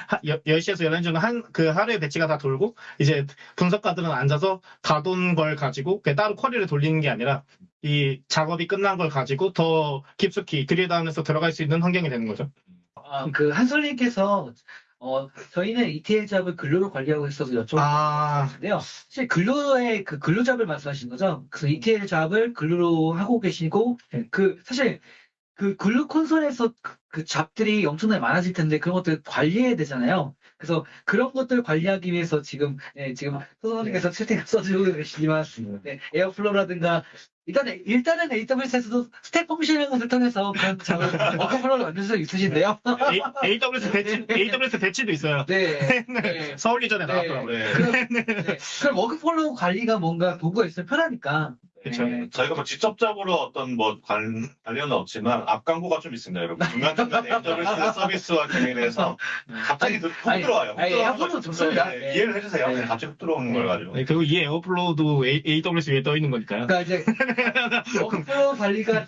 하- 여- 10시에서 11시는 한, 그 하루에 배치가 다 돌고, 이제 분석가들은 앉아서 다 돈 걸 가지고, 따로 쿼리를 돌리는 게 아니라, 이 작업이 끝난 걸 가지고 더 깊숙이 안에서 들어갈 수 있는 환경이 되는 거죠. 아, 그 한솔님께서 어, 저희는 ETL 잡을 글루로 관리하고 있어서 여쭤봤는데요. 아, 사실 Glue의 그 Glue job을 말씀하시는 거죠? 그 ETL 잡을 글루로 하고 계시고 네. 그 사실 그 Glue 콘솔에서 그, 그 job들이 엄청나게 많아질 텐데 그런 것들 관리해야 되잖아요. 그래서 그런 것들 관리하기 위해서 지금 네, 지금 소선님께서 채팅을 써주고 계시지만 네, Airflow라든가 일단은 일단은 AWS에서도 Step Function이라는 것을 통해서 그런 workflow를 만들 수 있으신데요. A, AWS 배치, AWS 배치도 있어요. *laughs* 네. 네. 서울 이전에 네. 나왔더라고요. 네. 그럼, *laughs* 네. 그럼 workflow 관리가 뭔가 도구가 있으면 편하니까. 그쵸. 네. 저희가 뭐 직접적으로 어떤 뭐 관, 관련은 없지만 앞 광고가 좀 있습니다, 여러분. 중간중간 AWS *laughs* 서비스와 관련해서 갑자기 훅 아니, 들어와요. 훅 아니, 들어오는 Airflow 거- 좋습니다. 네, 네. 이해를 해주세요. 네. 갑자기 훅 들어오는 걸 가지고. 네, 그리고 이 Airflow도 A, AWS 위에 떠 있는 거니까요. 그러니까 이제 workflow 관리가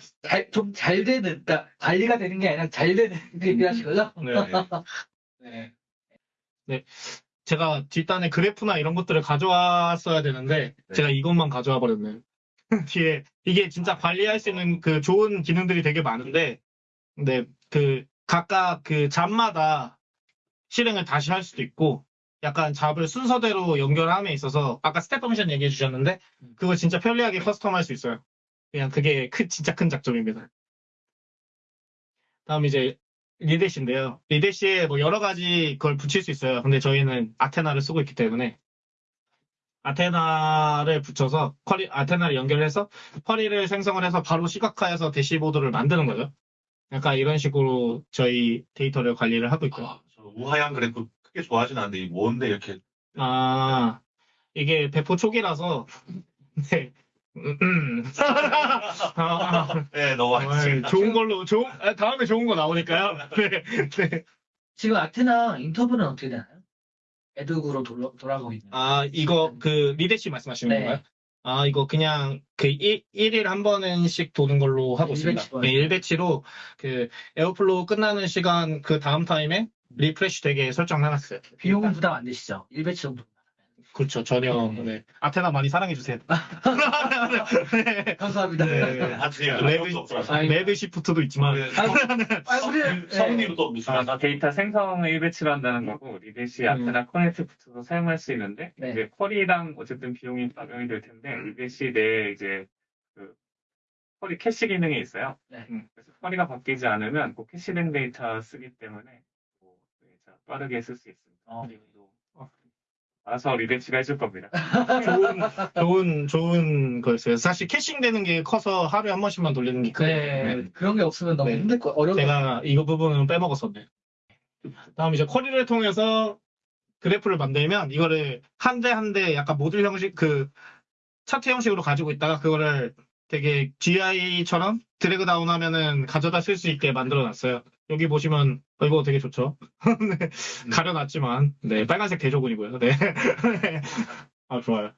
좀 잘 되는, 그러니까 관리가 되는 게 아니라 잘 되는 *laughs* 게 얘기하신 거죠? *laughs* 네. 네. 제가 뒷단에 그래프나 이런 것들을 가져왔어야 되는데 네. 제가 이것만 가져와 버렸네요. *laughs* 뒤에 이게 진짜 관리할 수 있는 그 좋은 기능들이 되게 많은데 근데 그 각각 그 job마다 실행을 다시 할 수도 있고 약간 job을 순서대로 연결함에 있어서 아까 Step Function 얘기해 주셨는데 그거 진짜 편리하게 custom할 수 있어요. 그냥 그게 큰 진짜 큰 장점입니다. 다음 이제 Redash인데요. Redash에 뭐 여러 가지 걸 붙일 수 있어요. 근데 저희는 Athena를 쓰고 있기 때문에 Athena를 붙여서 query, Athena를 연결해서 query를 생성을 해서 바로 시각화해서 대시보드를 만드는 거죠. 약간 이런 식으로 저희 데이터를 관리를 하고 있고요. 아, 저 우하향 그래프 크게 좋아하진 않는데 이 뭔데 이렇게 아, 이게 배포 초기라서, *laughs* 네. 음, 음. 아, 아, 네 너무 정말 많습니다. 좋은 걸로, 좋은, 아, 다음에 좋은 거 나오니까요. *laughs* 네, 네. 지금 Athena interval은 어떻게 되나요? ad hoc으로 돌아, 돌아가고 있나요? 아, 이거, 그, Redash 말씀하시는 네. 건가요? 아, 이거 그냥 그 1, 일한 번씩 도는 걸로 하고 있습니다. 일 batch로 네, 1 batch로 그 Airflow 끝나는 시간 그 다음 타임에 refresh 되게 설정해놨어요. 비용은 부담 안 되시죠? 1 batch 정도. 그렇죠. 전혀. 네. 아테나 많이 사랑해주세요. *laughs* 네. 감사합니다. 네. 아직 레벨- 없어서. 아이, Red shift도 있지만. 아, 우리 성우님은 또 무슨 아, 데이터 생성을 1 batch로 한다는 거고, Redash Athena connect 붙여서 사용할 수 있는데, 네. 이제 query랑 어쨌든 비용이 반영이 될 텐데, Redash 내 이제 그 query cache 기능이 있어요. 네. 음, 그래서 query가 바뀌지 않으면 그 cache된 데이터 쓰기 때문에 빠르게 쓸 수 있습니다. 어. 알아서 Redash가 해줄 겁니다. 좋은, 좋은, 좋은 거였어요. 사실 caching 되는 게 커서 하루에 한 번씩만 돌리는 게 크거든요. 네, 그런 게 없으면 너무 네. 힘들 거 어려워. 제가 이거 부분은 빼먹었었네. 다음 이제 query를 통해서 그래프를 만들면 이거를 한 대 한 대 약간 모듈 형식 그 차트 형식으로 가지고 있다가 그거를 되게 GUI처럼 drag down 하면은 가져다 쓸 수 있게 만들어 놨어요. 여기 보시면 어, 이거 되게 좋죠. *laughs* 네, 가려놨지만 네 빨간색 대조군이고요. 네. *laughs* 아 좋아요.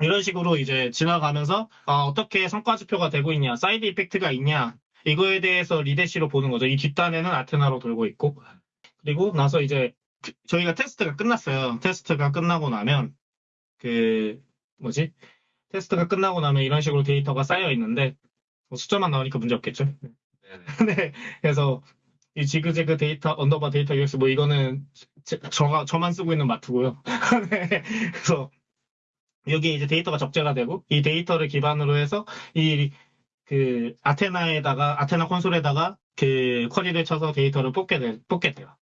이런 식으로 이제 지나가면서 아, 어떻게 성과 지표가 되고 있냐, side effect가 있냐 이거에 대해서 Redash로 보는 거죠. 이 뒷단에는 Athena로 돌고 있고 그리고 나서 이제 그- 저희가 테스트가 끝났어요. 테스트가 끝나고 나면 그 뭐지? 테스트가 끝나고 나면 이런 식으로 데이터가 쌓여 있는데 뭐 숫자만 나오니까 문제 없겠죠. *laughs* 네. 그래서 이 지그재그 데이터 underbar 데이터 UX 뭐 이거는 제, 가 저만 쓰고 있는 마트고요. *laughs* 네. 그래서 여기 이제 데이터가 적재가 되고 이 데이터를 기반으로 해서 이 그 Athena에다가 Athena 콘솔에다가 그 query를 쳐서 데이터를 뽑게 돼 뽑게 돼요.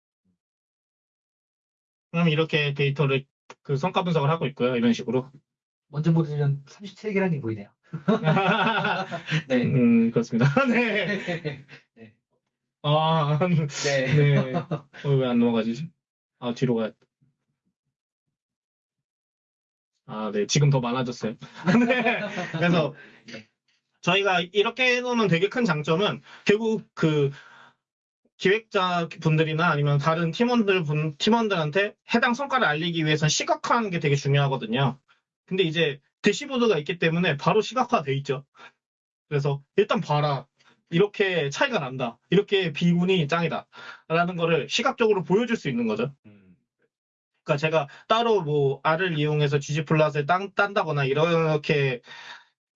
그럼 이렇게 데이터를 그 성과 분석을 하고 있고요. 이런 식으로. 먼저 보시면 37개라는 보이네요. 네. 음, 그렇습니다. *laughs* 네. 아, 네. 네. 어, 왜안 넘어가지? 아, 뒤로 가야 아, 네. 지금 더 많아졌어요. *laughs* 네. 그래서 저희가 이렇게 해놓으면 되게 큰 장점은 결국 그 기획자 분들이나 아니면 다른 팀원들 분, 팀원들한테 해당 성과를 알리기 위해서는 시각화하는 게 되게 중요하거든요. 근데 이제 dashboard가 있기 때문에 바로 시각화돼 있죠. 그래서 일단 봐라. 이렇게 차이가 난다. 이렇게 B군이 짱이다. 라는 거를 시각적으로 보여줄 수 있는 거죠. 음. 그러니까 제가 따로 뭐 R을 이용해서 ggplot을 딴, 딴다거나 이렇게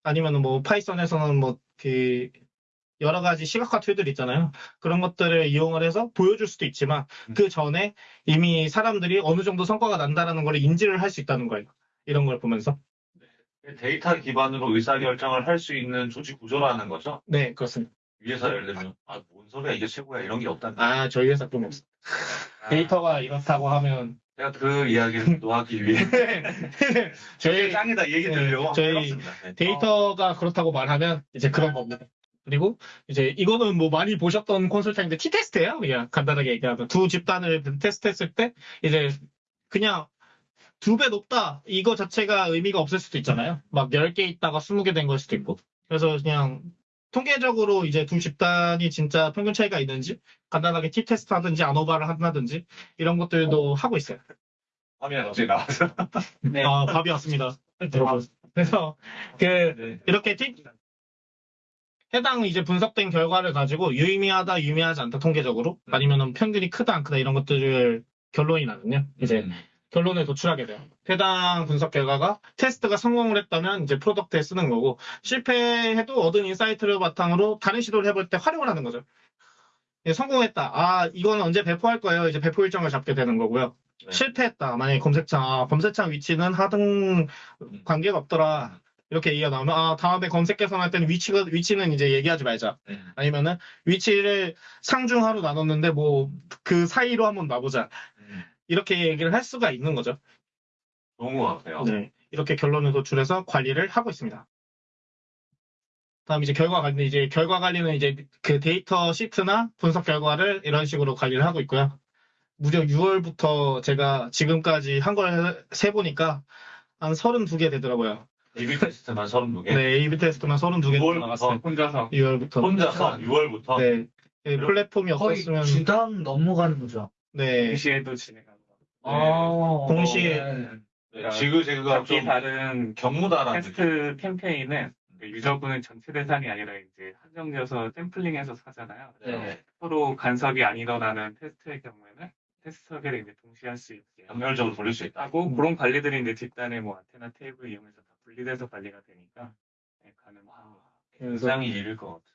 아니면 뭐 Python에서는 뭐 그 여러 가지 시각화 tool들 있잖아요. 그런 것들을 이용을 해서 보여줄 수도 있지만 음. 그 전에 이미 사람들이 어느 정도 성과가 난다라는 걸 인지를 할 수 있다는 거예요. 이런 걸 보면서. 데이터 기반으로 의사결정을 할 수 있는 조직 구조라는 거죠. 네, 그렇습니다. 위에서 예를 들면 아 뭔 소리야 이게 최고야 이런 게 없다는 거. 아, 저희 회사 그런 거 없어요. 데이터가 이렇다고 하면 제가 그 이야기를 *laughs* 또 하기 위해 저희 짱이다 이 얘기 들려고 네, 저희 해봤습니다. 네. 데이터가 그렇다고 말하면 이제 그런 겁니다. 그리고 이제 이거는 뭐 많이 보셨던 콘솔팅인데 T-테스트예요. 그냥 간단하게 얘기하면 두 집단을 테스트했을 때 이제 그냥 두 배 높다 이거 자체가 의미가 없을 수도 있잖아요. 막 10개 있다가 20개 된 걸 수도 있고. 그래서 그냥 통계적으로 이제 두 집단이 진짜 평균 차이가 있는지 간단하게 T-테스트 하든지 아노바를 한다든지 이런 것들도 하고 있어요. 화면에 갑자기 나와서 *laughs* 네. 아, 답이 왔습니다. 그래서 그 네. 이렇게 티- 해당 이제 분석된 결과를 가지고 유의미하다, 유의미하지 않다 통계적으로 아니면은 평균이 크다, 안 크다 이런 것들을 결론이 나면요. 이제 음. 결론에 도출하게 돼요. 해당 분석 결과가 테스트가 성공을 했다면 이제 product에 쓰는 거고 실패해도 얻은 insight를 바탕으로 다른 시도를 해볼 때 활용을 하는 거죠. 예, 성공했다. 아, 이거는 언제 배포할 거예요. 이제 배포 일정을 잡게 되는 거고요. 네. 실패했다. 만약에 검색창, 아, 검색창 위치는 하등 관계가 없더라. 이렇게 얘기가 나오면, 아, 다음에 검색 개선할 때는 위치가, 위치는 이제 얘기하지 말자. 네. 아니면은, 위치를 상중하로 나눴는데, 뭐, 그 사이로 한번 놔보자. 음. 이렇게 얘기를 할 수가 있는 거죠. 좋은 것 같아요. 네. 이렇게 결론을 도출해서 관리를 하고 있습니다. 다음 이제 결과 관리, 이제 결과 관리는 이제 그 데이터 시트나 분석 결과를 이런 식으로 관리를 하고 있고요. 무려 6월부터 제가 지금까지 한 걸 세보니까 한 32개 되더라고요. A/B 테스트만 32개. 네, A/B 테스트만 32개 6월부터 나갔어요. 혼자서 6월부터. 혼자서 6월부터 네. 네, 플랫폼이 거의 없었으면 주당 넘어가는 거죠. 네. 동시에도 진행하는 거. 아, 동시에 네. 네. 지그재그가 각기 좀 다른 경무다라는 느낌. 테스트 캠페인은 그 유저분은 전체 대상이 아니라 이제 한정지어서 샘플링해서 쏘잖아요. 네. 서로 간섭이 안 일어나는 테스트의 경우에는 테스트 설계를 이제 동시에 할 수 있게 병렬적으로 돌릴 수 있다. 하고 음. 그런 관리들이 이제 뒷단에 뭐 안테나 테이블 이용해서 다 분리돼서 관리가 되니까 네, 가능합니다. 그래서 굉장히 일일 것 같은데.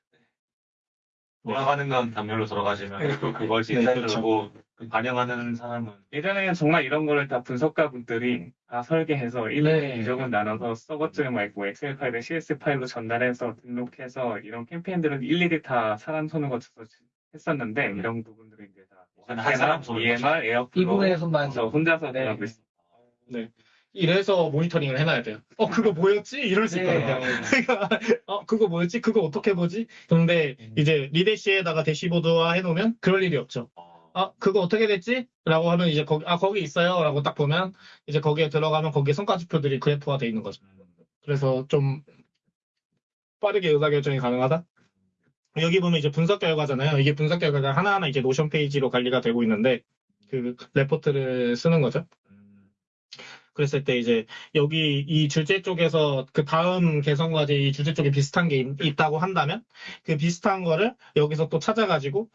돌아가는 건 단멸로 들어가시면 또 그걸 네, 그렇죠. 들고 반영하는 사람은 예전에는 정말 이런 거를 다 분석가 분들이 다 설계해서 일일이 네. 유적은 나눠서 서버쪽에 막 있고 엑셀 파일을 CS 파일로 전달해서 등록해서 이런 캠페인들은 일일이 다 사람 손을 거쳐서 했었는데 음. 이런 부분들이 이제 다 손을 EMR, 이 에어플로우 부분에서만 저 혼자서 네. 하고 있습니다. 이래서 모니터링을 해놔야 돼요. 어 그거 뭐였지? 이럴 수 네. 있거든요. *laughs* 그러니까 어 그거 뭐였지? 그거 어떻게 보지? 근데 음. 이제 Redash에다가 dashboard화 해놓으면 그럴 일이 없죠. 어, 아 그거 어떻게 됐지? 라고 하면 이제 거기 아 거기 있어요. 라고 딱 보면 이제 거기에 들어가면 거기에 성과지표들이 그래프화 돼 있는 거죠. 음, 그래서 좀 빠르게 의사결정이 가능하다. 여기 보면 이제 분석 결과잖아요. 이게 분석 결과가 하나하나 이제 Notion 페이지로 관리가 되고 있는데 그 레포트를 쓰는 거죠. 음, 그랬을 때 이제 여기 이 주제 쪽에서 그 다음 개성 과제 이 주제 쪽에 비슷한 게 있, 있다고 한다면 그 비슷한 거를 여기서 또 찾아가지고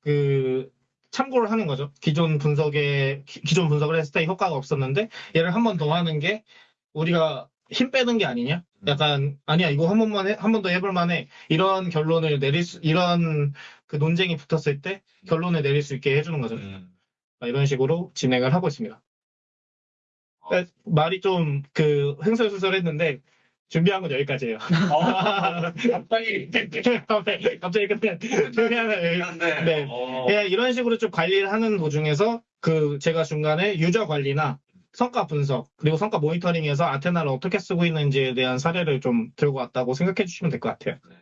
그 참고를 하는 거죠. 기존 분석에 기- 기존 분석을 했을 때 효과가 없었는데 얘를 한 번 더 하는 게 우리가 힘 빼는 게 아니냐? 약간 아니야 이거 한 번만 한 번 더 해볼 만해 이런 결론을 내릴 수 이런 그 논쟁이 붙었을 때 결론을 내릴 수 있게 해주는 거죠. 음. 이런 식으로 진행을 하고 있습니다. 어. 그러니까 말이 좀그 흥설수설했는데 준비한 건 여기까지예요. *laughs* 갑자기 *laughs* 갑자기 끝내. 준비하는 한데 네. 어, 예, 이런 식으로 좀 관리를 하는 도중에서 그 제가 중간에 유저 관리나 성과 분석 그리고 성과 모니터링에서 아테나를 어떻게 쓰고 있는지에 대한 사례를 좀 들고 왔다고 생각해 주시면 될 것 같아요. 네.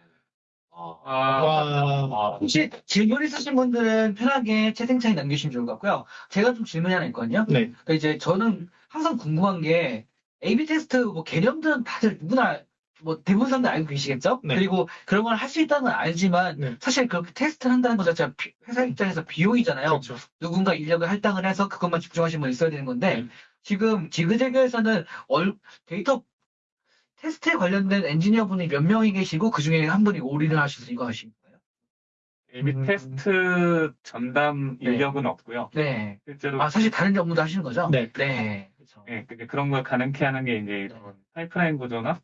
어, 아, 와, 아, 혹시 질문 있으신 분들은 편하게 채팅창에 남기시면 좋을 것 같고요. 제가 좀 질문이 하나 있거든요. 네, 그러니까 이제 저는 항상 궁금한 게 A/B 테스트 뭐 개념들은 다들 누구나 뭐 대부분 사람들 알고 계시겠죠? 네. 그리고 그런 걸 할 수 있다는 건 알지만 네. 사실 그렇게 테스트를 한다는 것 자체가 비- 회사 입장에서 비용이잖아요. 그렇죠. 누군가 인력을 할당을 해서 그것만 집중하시는 분 있어야 되는 건데 네. 지금 지그재그에서는 얼- 데이터 테스트에 관련된 엔지니어 분이 몇 명이 계시고 그 중에 한 분이 all-in을 하셔서 이거 하신 거예요? AB 음. 테스트 전담 네. 인력은 없고요. 네. 실제로 아 사실 다른 업무도 하시는 거죠? 네. 네. 그렇죠. 예, 근데 그런 걸 가능케 하는 게 이제 이런 파이프라인 구조나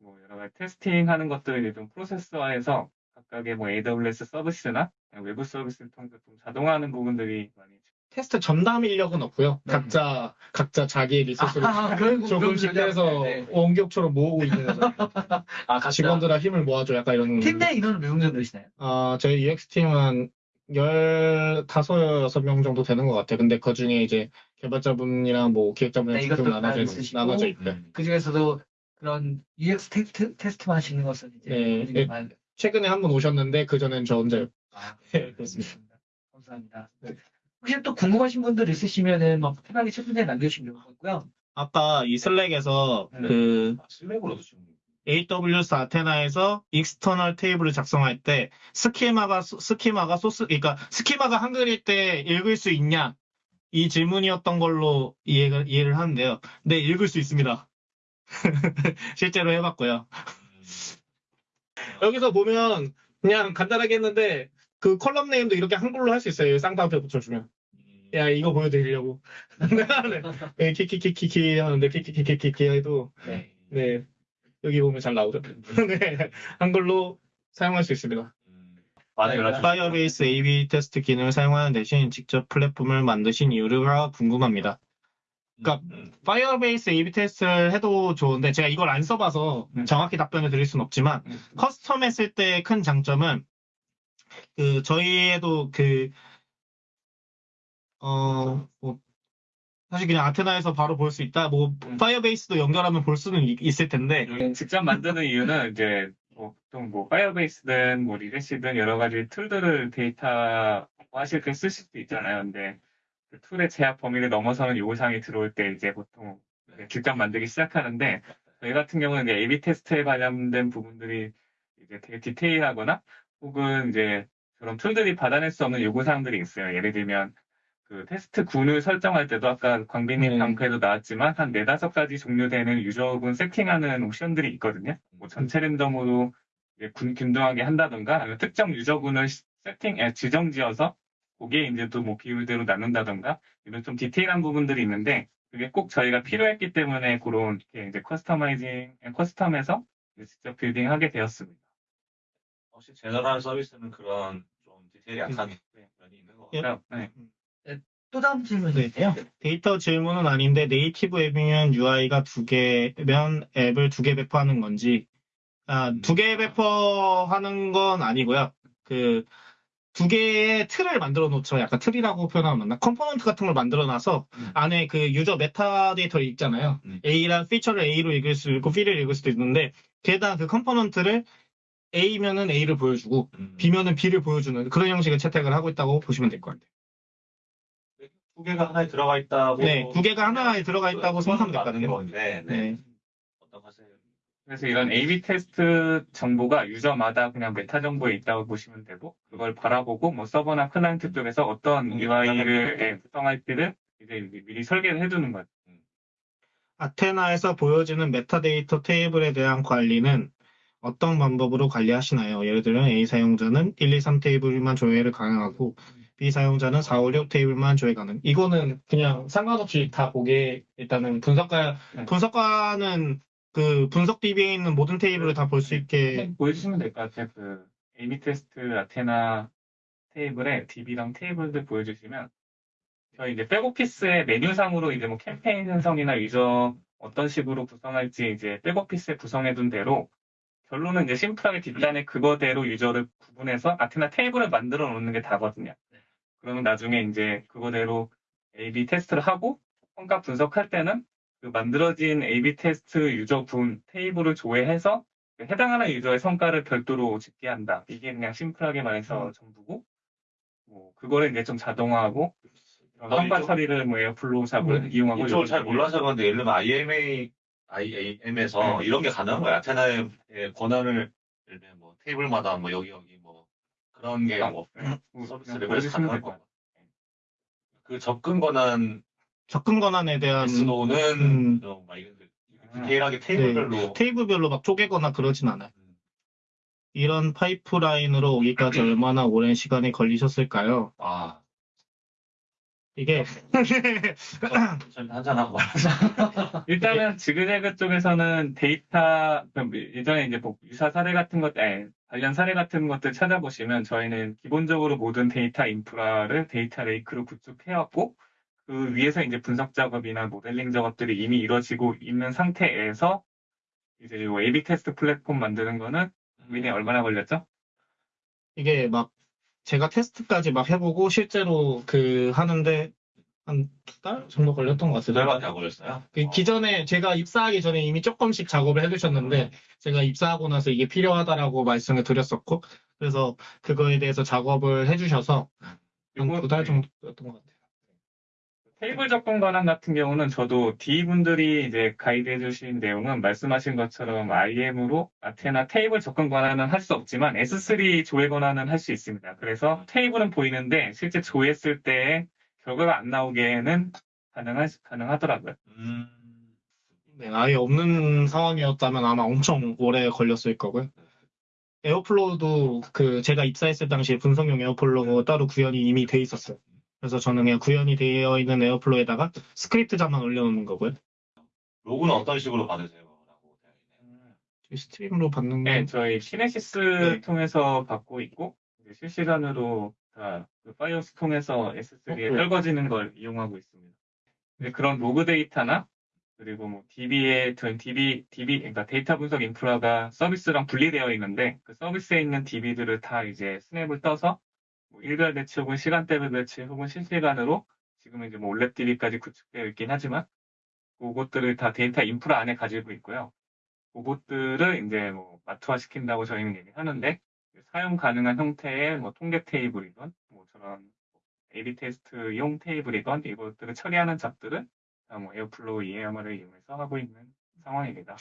뭐 여러 가지 testing 하는 것들을 이제 좀 프로세스화해서 각각의 뭐 AWS 서비스나 외부 서비스를 통해서 좀 자동화하는 부분들이 많이 테스트 전담 인력은 없고요. 네. 각자 각자 자기 리소스를 아, 조금씩 떼서 네. 원격처럼 모으고 있는. *laughs* 아, 각자. 직원들아 힘을 모아줘 약간 이런. 팀 내 인원은 몇 명 정도 되시나요? 아, 저희 UX팀은 15, 6명 정도 되는 것 같아요. 근데 그 중에 이제 개발자분이랑 뭐 기획자분이랑 네, 좀 이것도 나눠져, 있으시고. 나눠져. 음. 그 중에서도 그런 UX 테스트, 테스트만 하시는 것은 이제 네, 네. 만- 최근에 한분 오셨는데 그전엔 저 혼자요. 아, *laughs* 네, 그렇습니다. 감사합니다. 네. 혹시 또 궁금하신 분들 있으시면은 막 편하게 채팅창에 남겨주시면 좋을 것 같고요. 아까 이 Slack에서 네. 그 아, Slack으로도 지금 AWS Athena에서 external table을 작성할 때 schema가 소- schema가 source 그러니까 schema가 한글일 때 읽을 수 있냐 이 질문이었던 걸로 이해가, 이해를 하는데요. 네 읽을 수 있습니다. *laughs* 실제로 해봤고요. 여기서 보면 그냥 간단하게 했는데 그 column name도 이렇게 한글로 할 수 있어요. 쌍따 앞에 붙여주면. 음, 야 이거 보여드리려고. *laughs* 네. 키키키키키 하는데 키키키키키 해도 네. 네 여기 보면 잘 나오죠. *laughs* 네 한글로 사용할 수 있습니다. 음, Firebase A/B 테스트 기능을 사용하는 대신 직접 플랫폼을 만드신 이유가 궁금합니다. 그러니까 음, Firebase A/B 테스트를 해도 좋은데 제가 이걸 안 써봐서 음. 정확히 답변을 드릴 수는 없지만 음. custom 했을 때 큰 장점은 그 저희에도 그 어, 뭐, 사실 그냥 Athena에서 바로 볼 수 있다. 뭐, 음. Firebase도 연결하면 볼 수는 이- 있을 텐데, 직접 만드는 이유는 이제 뭐 보통 뭐 Firebase든 뭐 리레시든 여러 가지 tool들을 데이터 하실 때 쓰실 수 있잖아요. 근데 그 tool의 제약 범위를 넘어서는 요구사항이 들어올 때 이제 보통 직접 만들기 시작하는데 저희 같은 경우는 이제 A/B 테스트에 관련된 부분들이 이제 되게 디테일하거나 혹은 이제 그런 tool들이 받아낼 수 없는 요구사항들이 있어요. 예를 들면 그 테스트 군을 설정할 때도 아까 광빈님 네. 발표도 나왔지만 한 네다섯 가지 종류 되는 유저군 세팅하는 옵션들이 있거든요. 뭐 전체 랜덤으로 군 균등하게 한다던가 아니면 특정 유저군을 시- 세팅, 에, 지정 지어서 거기에 이제 또 뭐 비율대로 나눈다던가 이런 좀 디테일한 부분들이 있는데 그게 꼭 저희가 필요했기 때문에 그런 이렇게 이제 customizing, custom해서 직접 building하게 되었습니다. 혹시 general 서비스는 그런 좀 디테일이 약한 네. 면이 있는 것 예. 같아요. 네. 또 다음 질문이 네. 있네요. 데이터 질문은 아닌데 native 앱이면 UI가 두 개면 앱을 두 개 배포하는 건지 아, 두 개 배포하는 건 아니고요. 그 두 개의 틀을 만들어 놓죠. 약간 틀이라고 표현하면 맞나? 컴포넌트 같은 걸 만들어 놔서 음. 안에 그 유저 메타 데이터를 읽잖아요. 음. A란 feature를 A로 읽을 수 있고 B를 읽을 수도 있는데 게다가 그 컴포넌트를 A면은 A를 보여주고 음. B면은 B를 보여주는 그런 형식의 채택을 하고 있다고 보시면 될 것 같아요. 두 개가 하나에 들어가 있다고. 네, 두 개가 하나에 들어가 있다고 생각하면 될거든요. 건데, 네. 네. 어떤 하세요? 그래서 이런 A/B 테스트 정보가 유저마다 그냥 메타 정보에 있다고 보시면 되고 그걸 바라보고 뭐 서버나 클라이언트 쪽에서 어떤 음, UI를 예, 구성할지를 이제 미리 설계를 해두는 거죠. Athena에서 보여지는 메타데이터 테이블에 대한 관리는 어떤 방법으로 관리하시나요? 예를 들면 A 사용자는 1, 2, 3 테이블만 조회를 가능하고 B 사용자는 4, 5, 6 테이블만 조회 가능. 이거는 그냥 상관없이 다 보게 일단은 분석가 네. 분석가는 그 분석 DB에 있는 모든 테이블을 다 볼 수 있게 보여주시면 될 것 같아요. 그 A/B 테스트 아테나 테이블에 DB랑 테이블들 보여주시면 저희 이제 백오피스의 메뉴상으로 이제 뭐 캠페인 생성이나 유저 어떤 식으로 구성할지 이제 백오피스에 구성해둔 대로 결론은 이제 심플하게 뒷단에 그거대로 유저를 구분해서 아테나 테이블을 만들어 놓는 게 다거든요. 그러면 나중에 이제 그거대로 A/B 테스트를 하고 성과 분석할 때는 그 만들어진 A/B 테스트 유저분 테이블을 조회해서 그 해당하는 유저의 성과를 별도로 집계한다. 이게 그냥 심플하게 말해서 전부고, 뭐, 그거를 이제 좀 자동화하고, 성과 처리를 뭐 에어플로우 샵을 이용하고. 이쪽을 잘 몰라서 그런데 예를 들면 IMA, IAM에서 네. 이런 게 가능한 거야. 아테나의 권한을 예를 들면 뭐 테이블마다 뭐 여기 여기 뭐 그런 게뭐뭐 서비스 레벨에서 것 거. 그 접근 권한 접근 권한에 대한 SNO는 음. 막 이런 데 디테일하게 테이블별로 테이블별로 막 쪼개거나 그러진 않아요. 음. 이런 파이프라인으로 오기까지 *clears throat* 얼마나 오랜 시간이 걸리셨을까요? 아 이게 *laughs* 한잔 하고 *laughs* 일단은 지그재그 쪽에서는 데이터 예전에 이제 뭐 유사 사례 같은 것, 아니, 관련 사례 같은 것들 찾아보시면 저희는 기본적으로 모든 데이터 인프라를 data lake로 구축해왔고 그 위에서 이제 분석 작업이나 모델링 작업들이 이미 이루어지고 있는 상태에서 이제 요 A/B 테스트 플랫폼 만드는 거는 민에 얼마나 걸렸죠? 이게 막 제가 테스트까지 막 해보고 실제로 그 하는데 한 두 달 정도 걸렸던 것두 같아요. 달밖에 안 걸렸어요. 그 어. 기존에 제가 입사하기 전에 이미 조금씩 작업을 해두셨는데 제가 입사하고 나서 이게 필요하다라고 말씀을 드렸었고 그래서 그거에 대해서 작업을 해주셔서 한 두 달 정도였던 것 같아요. 테이블 접근 권한 같은 경우는 저도 D분들이 이제 가이드해 주신 내용은 말씀하신 것처럼 IAM으로 Athena 테이블 접근 권한은 할 수 없지만 S3 조회 권한은 할 수 있습니다. 그래서 테이블은 보이는데 실제 조회했을 때 결과가 안 나오게는 가능하, 가능하더라고요. 음. 네, 아예 없는 상황이었다면 아마 엄청 오래 걸렸을 거고요. Airflow도 그 제가 입사했을 당시에 분석용 Airflow 따로 구현이 이미 돼 있었어요. 그래서 저는 그냥 구현이 되어 있는 Airflow에다가 스크립트자만 올려놓는 거고요. 로그는 어떤 식으로 받으세요? 라고 되어 있네요. 스트림으로 받는 네, 건 저희 Kinesis 네. 통해서 받고 있고 이제 실시간으로 다 그 Firehose 통해서 S3에 어, 네. 떨궈지는 걸 이용하고 있습니다. 그런 로그 데이터나 그리고 뭐 DB의 DB DB 그러니까 데이터 분석 인프라가 서비스랑 분리되어 있는데 그 서비스에 있는 DB들을 다 이제 snap을 떠서 뭐 일별 batch 혹은 시간대별 batch 혹은 실시간으로 지금은 이제 뭐 OLAP DB까지 구축되어 있긴 하지만 그것들을 다 데이터 인프라 안에 가지고 있고요. 그것들을 이제 뭐 마트화 시킨다고 저희는 얘기하는데 사용 가능한 형태의 뭐 통계 테이블이건 뭐 저런 A/B 테스트용 테이블이건 이것들을 처리하는 job들은 다 뭐 Airflow EMR을 이용해서 하고 있는 상황입니다.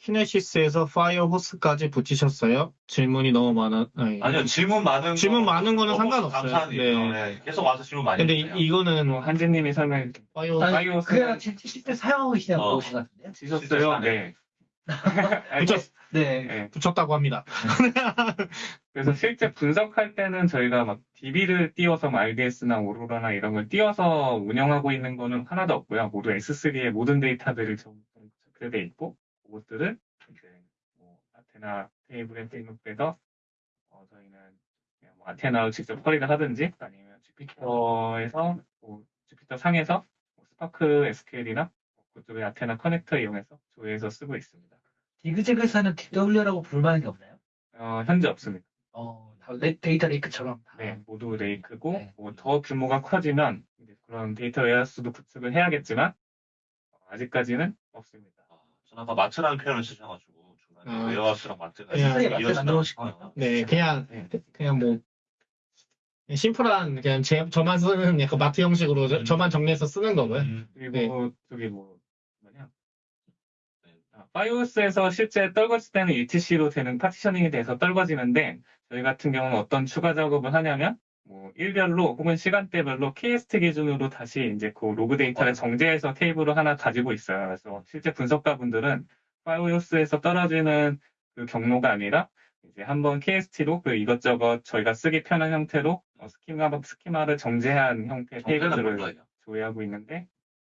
Kinesis에서 Firehose까지 붙이셨어요? 질문이 너무 많아. 아니, 아니요, 질문 많은 질문 거 많은 거는 상관없어요. 네. 네, 계속 와서 질문 많이 근데 해주세요. 이, 이거는 뭐 한지님이 설명해 파이어 파이오스는- 그냥 실제 사용하고 계시냐고 어. 것 같은데요? 주셨어요. 네. *laughs* 붙였, 네. 네. 붙였다고 합니다. 그래서 실제 분석할 때는 저희가 막 DB를 띄워서 뭐 RDS나 Aurora나 이런 걸 띄워서 운영하고 있는 거는 하나도 없고요. 모두 S3의 모든 데이터들을 전부 적재돼 있고 그것들을 이제 뭐 아테나 테이블에 등록돼서 어, 저희는 뭐 Athena로 직접 처리를 하든지 아니면 Jupyter에서 뭐 Jupyter 상에서 뭐 Spark SQL이나 그쪽의 아테나 커넥터 이용해서 조회해서 쓰고 있습니다. 지그재그에서는 DW라고 부를 만한 게 없나요? 어, 현재 없습니다. 어, 데이터 lake처럼. 다. 네, 모두 lake고 네. 뭐 더 규모가 커지면 그런 데이터 warehouse도 구축을 해야겠지만 어, 아직까지는 없습니다. 아, 저는 아까 마트라는 표현을 쓰셔가지고 중간에 아. warehouse랑 마트가 그냥 스스로 마트 이어지나 만들어 놓으신 싶어요. 거예요? 네, 그냥, 네. 그냥 뭐, 심플한, 그냥 제, 저만 쓰는 약간 마트 형식으로 저, 음. 저만 정리해서 쓰는 거고요. 음, 그리고 네. 저기 뭐 뭐냐 네. 아, Firehose에서 실제 떨궈질 때는 UTC로 되는 partitioning이 돼서 떨궈지는데 저희 같은 경우는 어떤 추가 작업을 하냐면 뭐 일별로 혹은 시간대별로 KST 기준으로 다시 이제 그 로그 데이터를 정제해서 테이블을 하나 가지고 있어요. 그래서 실제 분석가분들은 Firehose에서 떨어지는 그 경로가 아니라 이제 한번 KST로 그 이것저것 저희가 쓰기 편한 형태로 어, 스키마 스키마를 정제한 형태의 정제는 테이블들을? 조회하고 있는데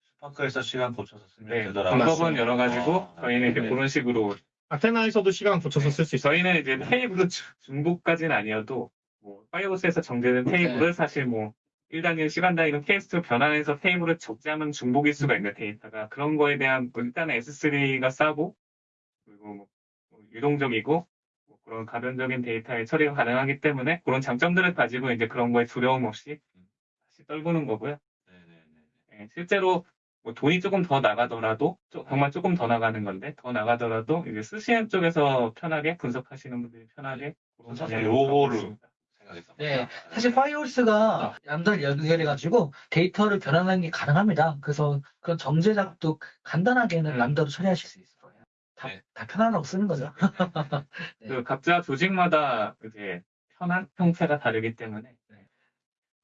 스파크에서 시간 고쳐서 쓰면 네, 되더라고요. 방법은 맞습니다. 여러 가지고 아, 저희는 이제 네. 그런 식으로 아테나에서도 시간 붙여서 쓸 수 있어요. 저희는 이제 테이블 중복까지는 아니어도 뭐 파이오스에서 정제된 테이블을 사실 뭐 1단위 시간 단위로 케이스로 변환해서 테이블을 적재하면 중복일 수가 있는 데이터가 그런 거에 대한 뭐 일단은 S3가 싸고 그리고 뭐 유동적이고 뭐 그런 가변적인 데이터의 처리가 가능하기 때문에 그런 장점들을 가지고 이제 그런 거에 두려움 없이 다시 떨구는 거고요. 예, 실제로 뭐 돈이 조금 더 나가더라도 조- 정말 조금 더 나가는 건데 더 나가더라도 이제 쓰시는 쪽에서 편하게 분석하시는 분들이 편하게 사실 요거를. 네, 사실 파이오스가 얌전히 연결해가지고 데이터를 변환하는 게 가능합니다. 그래서 그런 정제 작업도 간단하게는 음. 람다로 처리하실 수 있을 거예요. 다, 네. 다 편안하고 쓰는 거죠. *laughs* 네. 그 각자 조직마다 이제 편한 형태가 다르기 때문에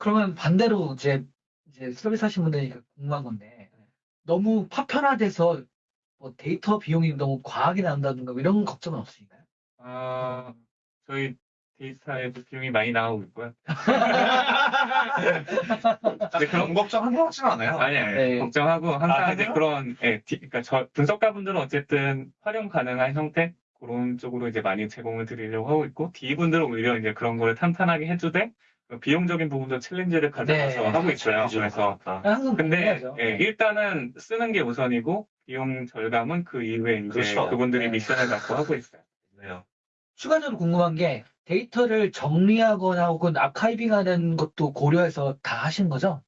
그러면 반대로 이제, 이제 서비스 하신 분들이 궁금한 건데, 너무 파편화돼서 뭐 데이터 비용이 너무 과하게 나온다든가 뭐 이런 걱정은 없으신가요? 어, 저희 데이터에 비용이 많이 나오고 있고요. *laughs* 근데 그런 걱정 한것 같진 않아요. 아니, 아니, 네. 걱정하고 항상 아, 이제? 그런, 예, 디- 그러니까 저 분석가분들은 어쨌든 활용 가능한 형태 그런 쪽으로 이제 많이 제공을 드리려고 하고 있고 D분들은 오히려 이제 그런 거를 탄탄하게 해주되 그 비용적인 부분도 챌린지를 가져가서 네. 하고 있어요. 그래서 항상 근데 궁금해하죠. 예, 일단은 쓰는 게 우선이고 비용 절감은 그 이후에 이제 그렇죠. 그분들이 네. 미션을 갖고 하고 있어요. 네요. 추가적으로 궁금한 게 데이터를 정리하거나 혹은 아카이빙하는 것도 고려해서 다 하신 거죠?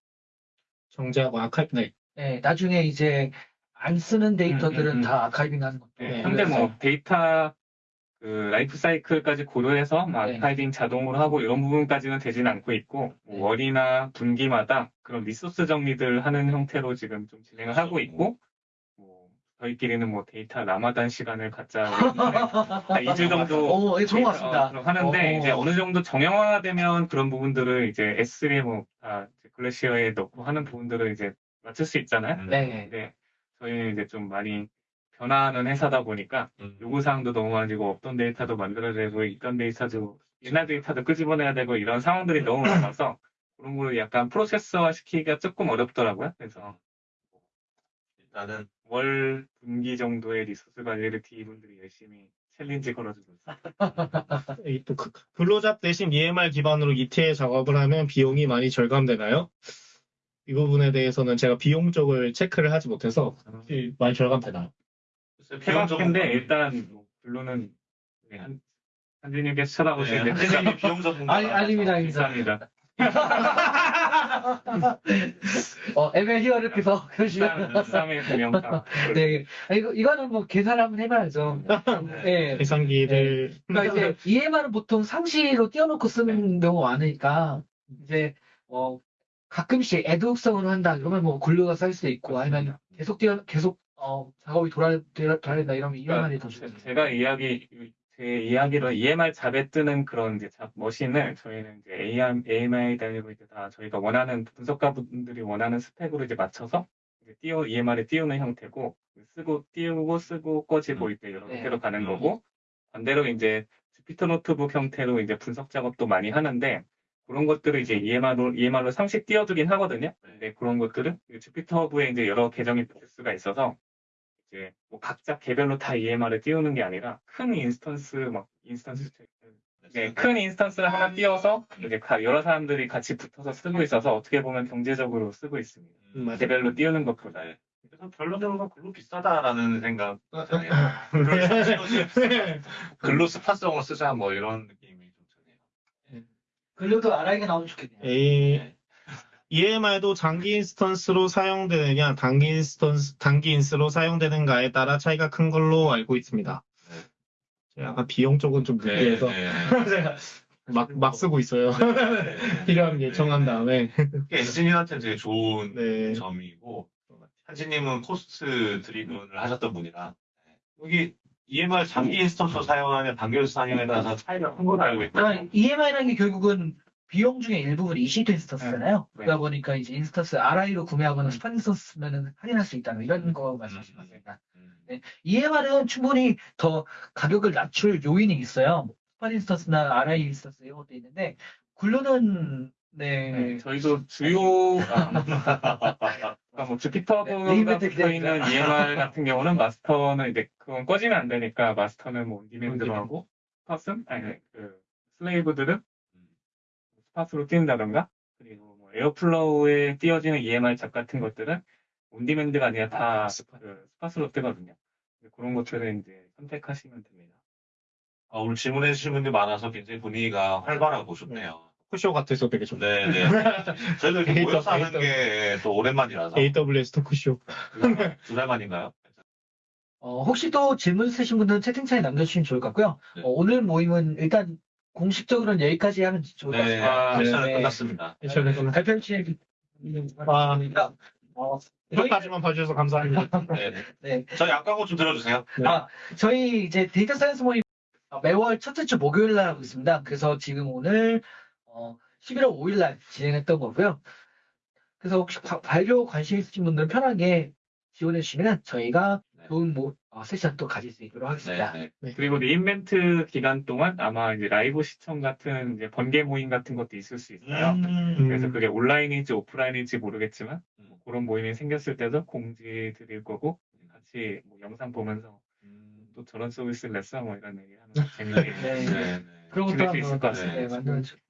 정제하고 아카이브, 네. 네, 나중에 이제 안 쓰는 데이터들은 음, 음, 음. 다 archiving하는 것도 예, 네, 현재. 뭐 데이터 그 라이프 사이클까지 고려해서 뭐 네. archiving 자동으로 하고 이런 부분까지는 되지는 않고 있고 뭐 네. 월이나 분기마다 그런 resource 정리들 하는 형태로 지금 좀 진행을 하고 있고 뭐 저희끼리는 뭐 데이터 라마단 시간을 갖자 한 *laughs* 2주 정도 어, 예, 좋은 것 같습니다. 어, 하는데 어. 이제 어느 정도 정형화되면 그런 부분들을 이제 S3에 뭐다 Glacier에 넣고 하는 부분들을 이제 맞출 수 있잖아요. 음. 네. 근데 저희는 이제 좀 많이 변화하는 회사다 보니까 음. 요구사항도 너무 많아지고 없던 데이터도 만들어야 되고 있던 데이터도 옛날 데이터도 끄집어내야 되고 이런 상황들이 너무 많아서 그런 걸 약간 process화 시키기가 조금 어렵더라고요. 그래서 일단은 월 분기 정도의 resource 관리를 D분들이 열심히 challenge 걸어주고 있어요. *laughs* 이또 그- 근로잡 대신 EMR 기반으로 ETL 작업을 하면 비용이 많이 절감되나요? 이 부분에 대해서는 제가 비용 쪽을 체크를 하지 못해서 혹시 많이 절감되나요? 해봤는데 일단 뭐 결론은 한 한진님께서 쳐다보시는데 한진님이 비용 전문가. *laughs* 아니, 아닙니다, 아닙니다. *laughs* 어, ML 히어르께서 그러시면. 비싸면 분명다. *laughs* 네. 아, 이거, 이거는 뭐 계산을 한번 해봐야죠. 네. 계산기를 그러니까 이제 EMR은 보통 상시로 띄워놓고 쓰는 경우가 많으니까 이제 어 가끔씩 애드혹성으로 한다 그러면 뭐 굴려가 쌓일 수도 있고 아니면 계속 띄워 계속 어, 작업이 돌아, 돌아, 돌아야 이러면 EMR이 더 제- 좋죠. 제가 이야기 제 이야기로 EMR 잡에 뜨는 그런 이제 잡 머신을 저희는 이제 AM, AMI 달리고 이제 다 저희가 원하는 분석가분들이 원하는 스펙으로 이제 맞춰서 이제 띄워 EMR에 띄우는 형태고 쓰고 띄우고 쓰고 꺼지고 이제 이런 네. 형태로 가는 음. 거고 반대로 이제 Jupyter Notebook 형태로 이제 분석 작업도 많이 하는데 그런 것들을 이제 EMR로 EMR로 상시 띄워두긴 하거든요. 근데 그런 것들은 JupyterHub에 이제 여러 계정이 붙을 수가 있어서 이제 뭐 각자 개별로 다 EMR을 띄우는 게 아니라 큰 instance 막 instance 네, 큰 instance를 하나 띄워서 이제 가- 여러 사람들이 같이 붙어서 쓰고 있어서 어떻게 보면 경제적으로 쓰고 있습니다. 음. 개별로 띄우는 것보다. 네. 그래서 결론적으로 Glue 비싸다라는 생각. 네. *laughs* *laughs* Glue spot성으로 쓰자 뭐 이런 느낌이 좀 드네요. Glue도 RI가 나오면 좋겠네요. A, EMR도 장기 instance로 사용되느냐, 단기 instance, 단기 instance로 사용되는가에 따라 차이가 큰 걸로 알고 있습니다. 네. 제가 약간 비용 쪽은 좀 네, 무리해서 네. *laughs* 제가 막, 막 쓰고 있어요. *laughs* 필요한 게 정한 다음에. 그게 엔지니어한테는 되게 좋은 네. 점이고 한지님은 cost-driven을 하셨던 분이라 네. 여기 EMR 장기 instance 사용하는 단기 사용에 따라서 차이가 큰 걸 알고 있다. 그러니까 EMR이라는 게 결국은 비용 중에 일부분이 EC2 instance잖아요. 네. 그러다 보니까 이제 instance RI로 구매하거나 spot instance면 할인할 수 있다는 이런 거 말씀하신 겁니다. 음. EMR은 충분히 더 가격을 낮출 요인이 있어요. 스팟 인스턴스나 RI 인스턴스 이런 것도 있는데 Glue는 네. 네, 저희도 주요 아, *laughs* 그러니까 뭐 Jupyter 네, Hub가 limit 붙어 있는. EMR 같은 경우는 마스터는 이제 그건 꺼지면 안 되니까 마스터는 뭐 on-demand로 하고 spot은 아니 그 slave들은 spot으로 띄운다던가 그리고 뭐 Airflow에 띄워지는 EMR job 같은 것들은 on-demand가 아니라 다 그 spot으로 뜨거든요. 그런 것들은 이제 선택하시면 됩니다. 아, 오늘 질문해 주신 분들이 많아서 굉장히 분위기가 활발하고 좋네요. 토크쇼 같아서 되게 좋네요. 네, 네. 저희도 이렇게 모여서 하는. 게 또 오랜만이라서 AWS 토크쇼. 두 달 만인가요? 어, 혹시 또 질문 있으신 분들은 채팅창에 남겨주시면 좋을 것 같고요. 네. 어, 오늘 모임은 일단 공식적으로는 여기까지 하면 좋을 것 네, 같습니다. 아, 네. 끝났습니다. 저는 발표 진행 아. 어, 여기까지만 봐주셔서 감사합니다. 네, 네. 네. 저희 안 광고 좀 들어주세요. 네. 아, 저희 이제 데이터 science 모임 어, 매월 첫째 주 목요일 날 하고 있습니다. 그래서 지금 오늘 어, 11월 5일 날 진행했던 거고요. 그래서 혹시 바- 발표 관심 있으신 분들은 편하게 지원해 주시면 저희가 네. 좋은 뭐, 어, 세션 또 가질 수 있도록 네, 하겠습니다. 네. 그리고 re:Invent 기간 동안 아마 이제 라이브 시청 같은 이제 번개 모임 같은 것도 있을 수 있어요. 음, 그래서 그게 온라인인지 오프라인인지 모르겠지만 음. 뭐 그런 모임이 생겼을 때도 공지 드릴 거고 같이 뭐 영상 보면서 음, 또 저런 서비스를 냈어 뭐 이런 얘기 하면 *laughs* 재미있게 네. 네, 네. 그런 것도 지낼 수 있을 것 같습니다. 네, 만들어주세요.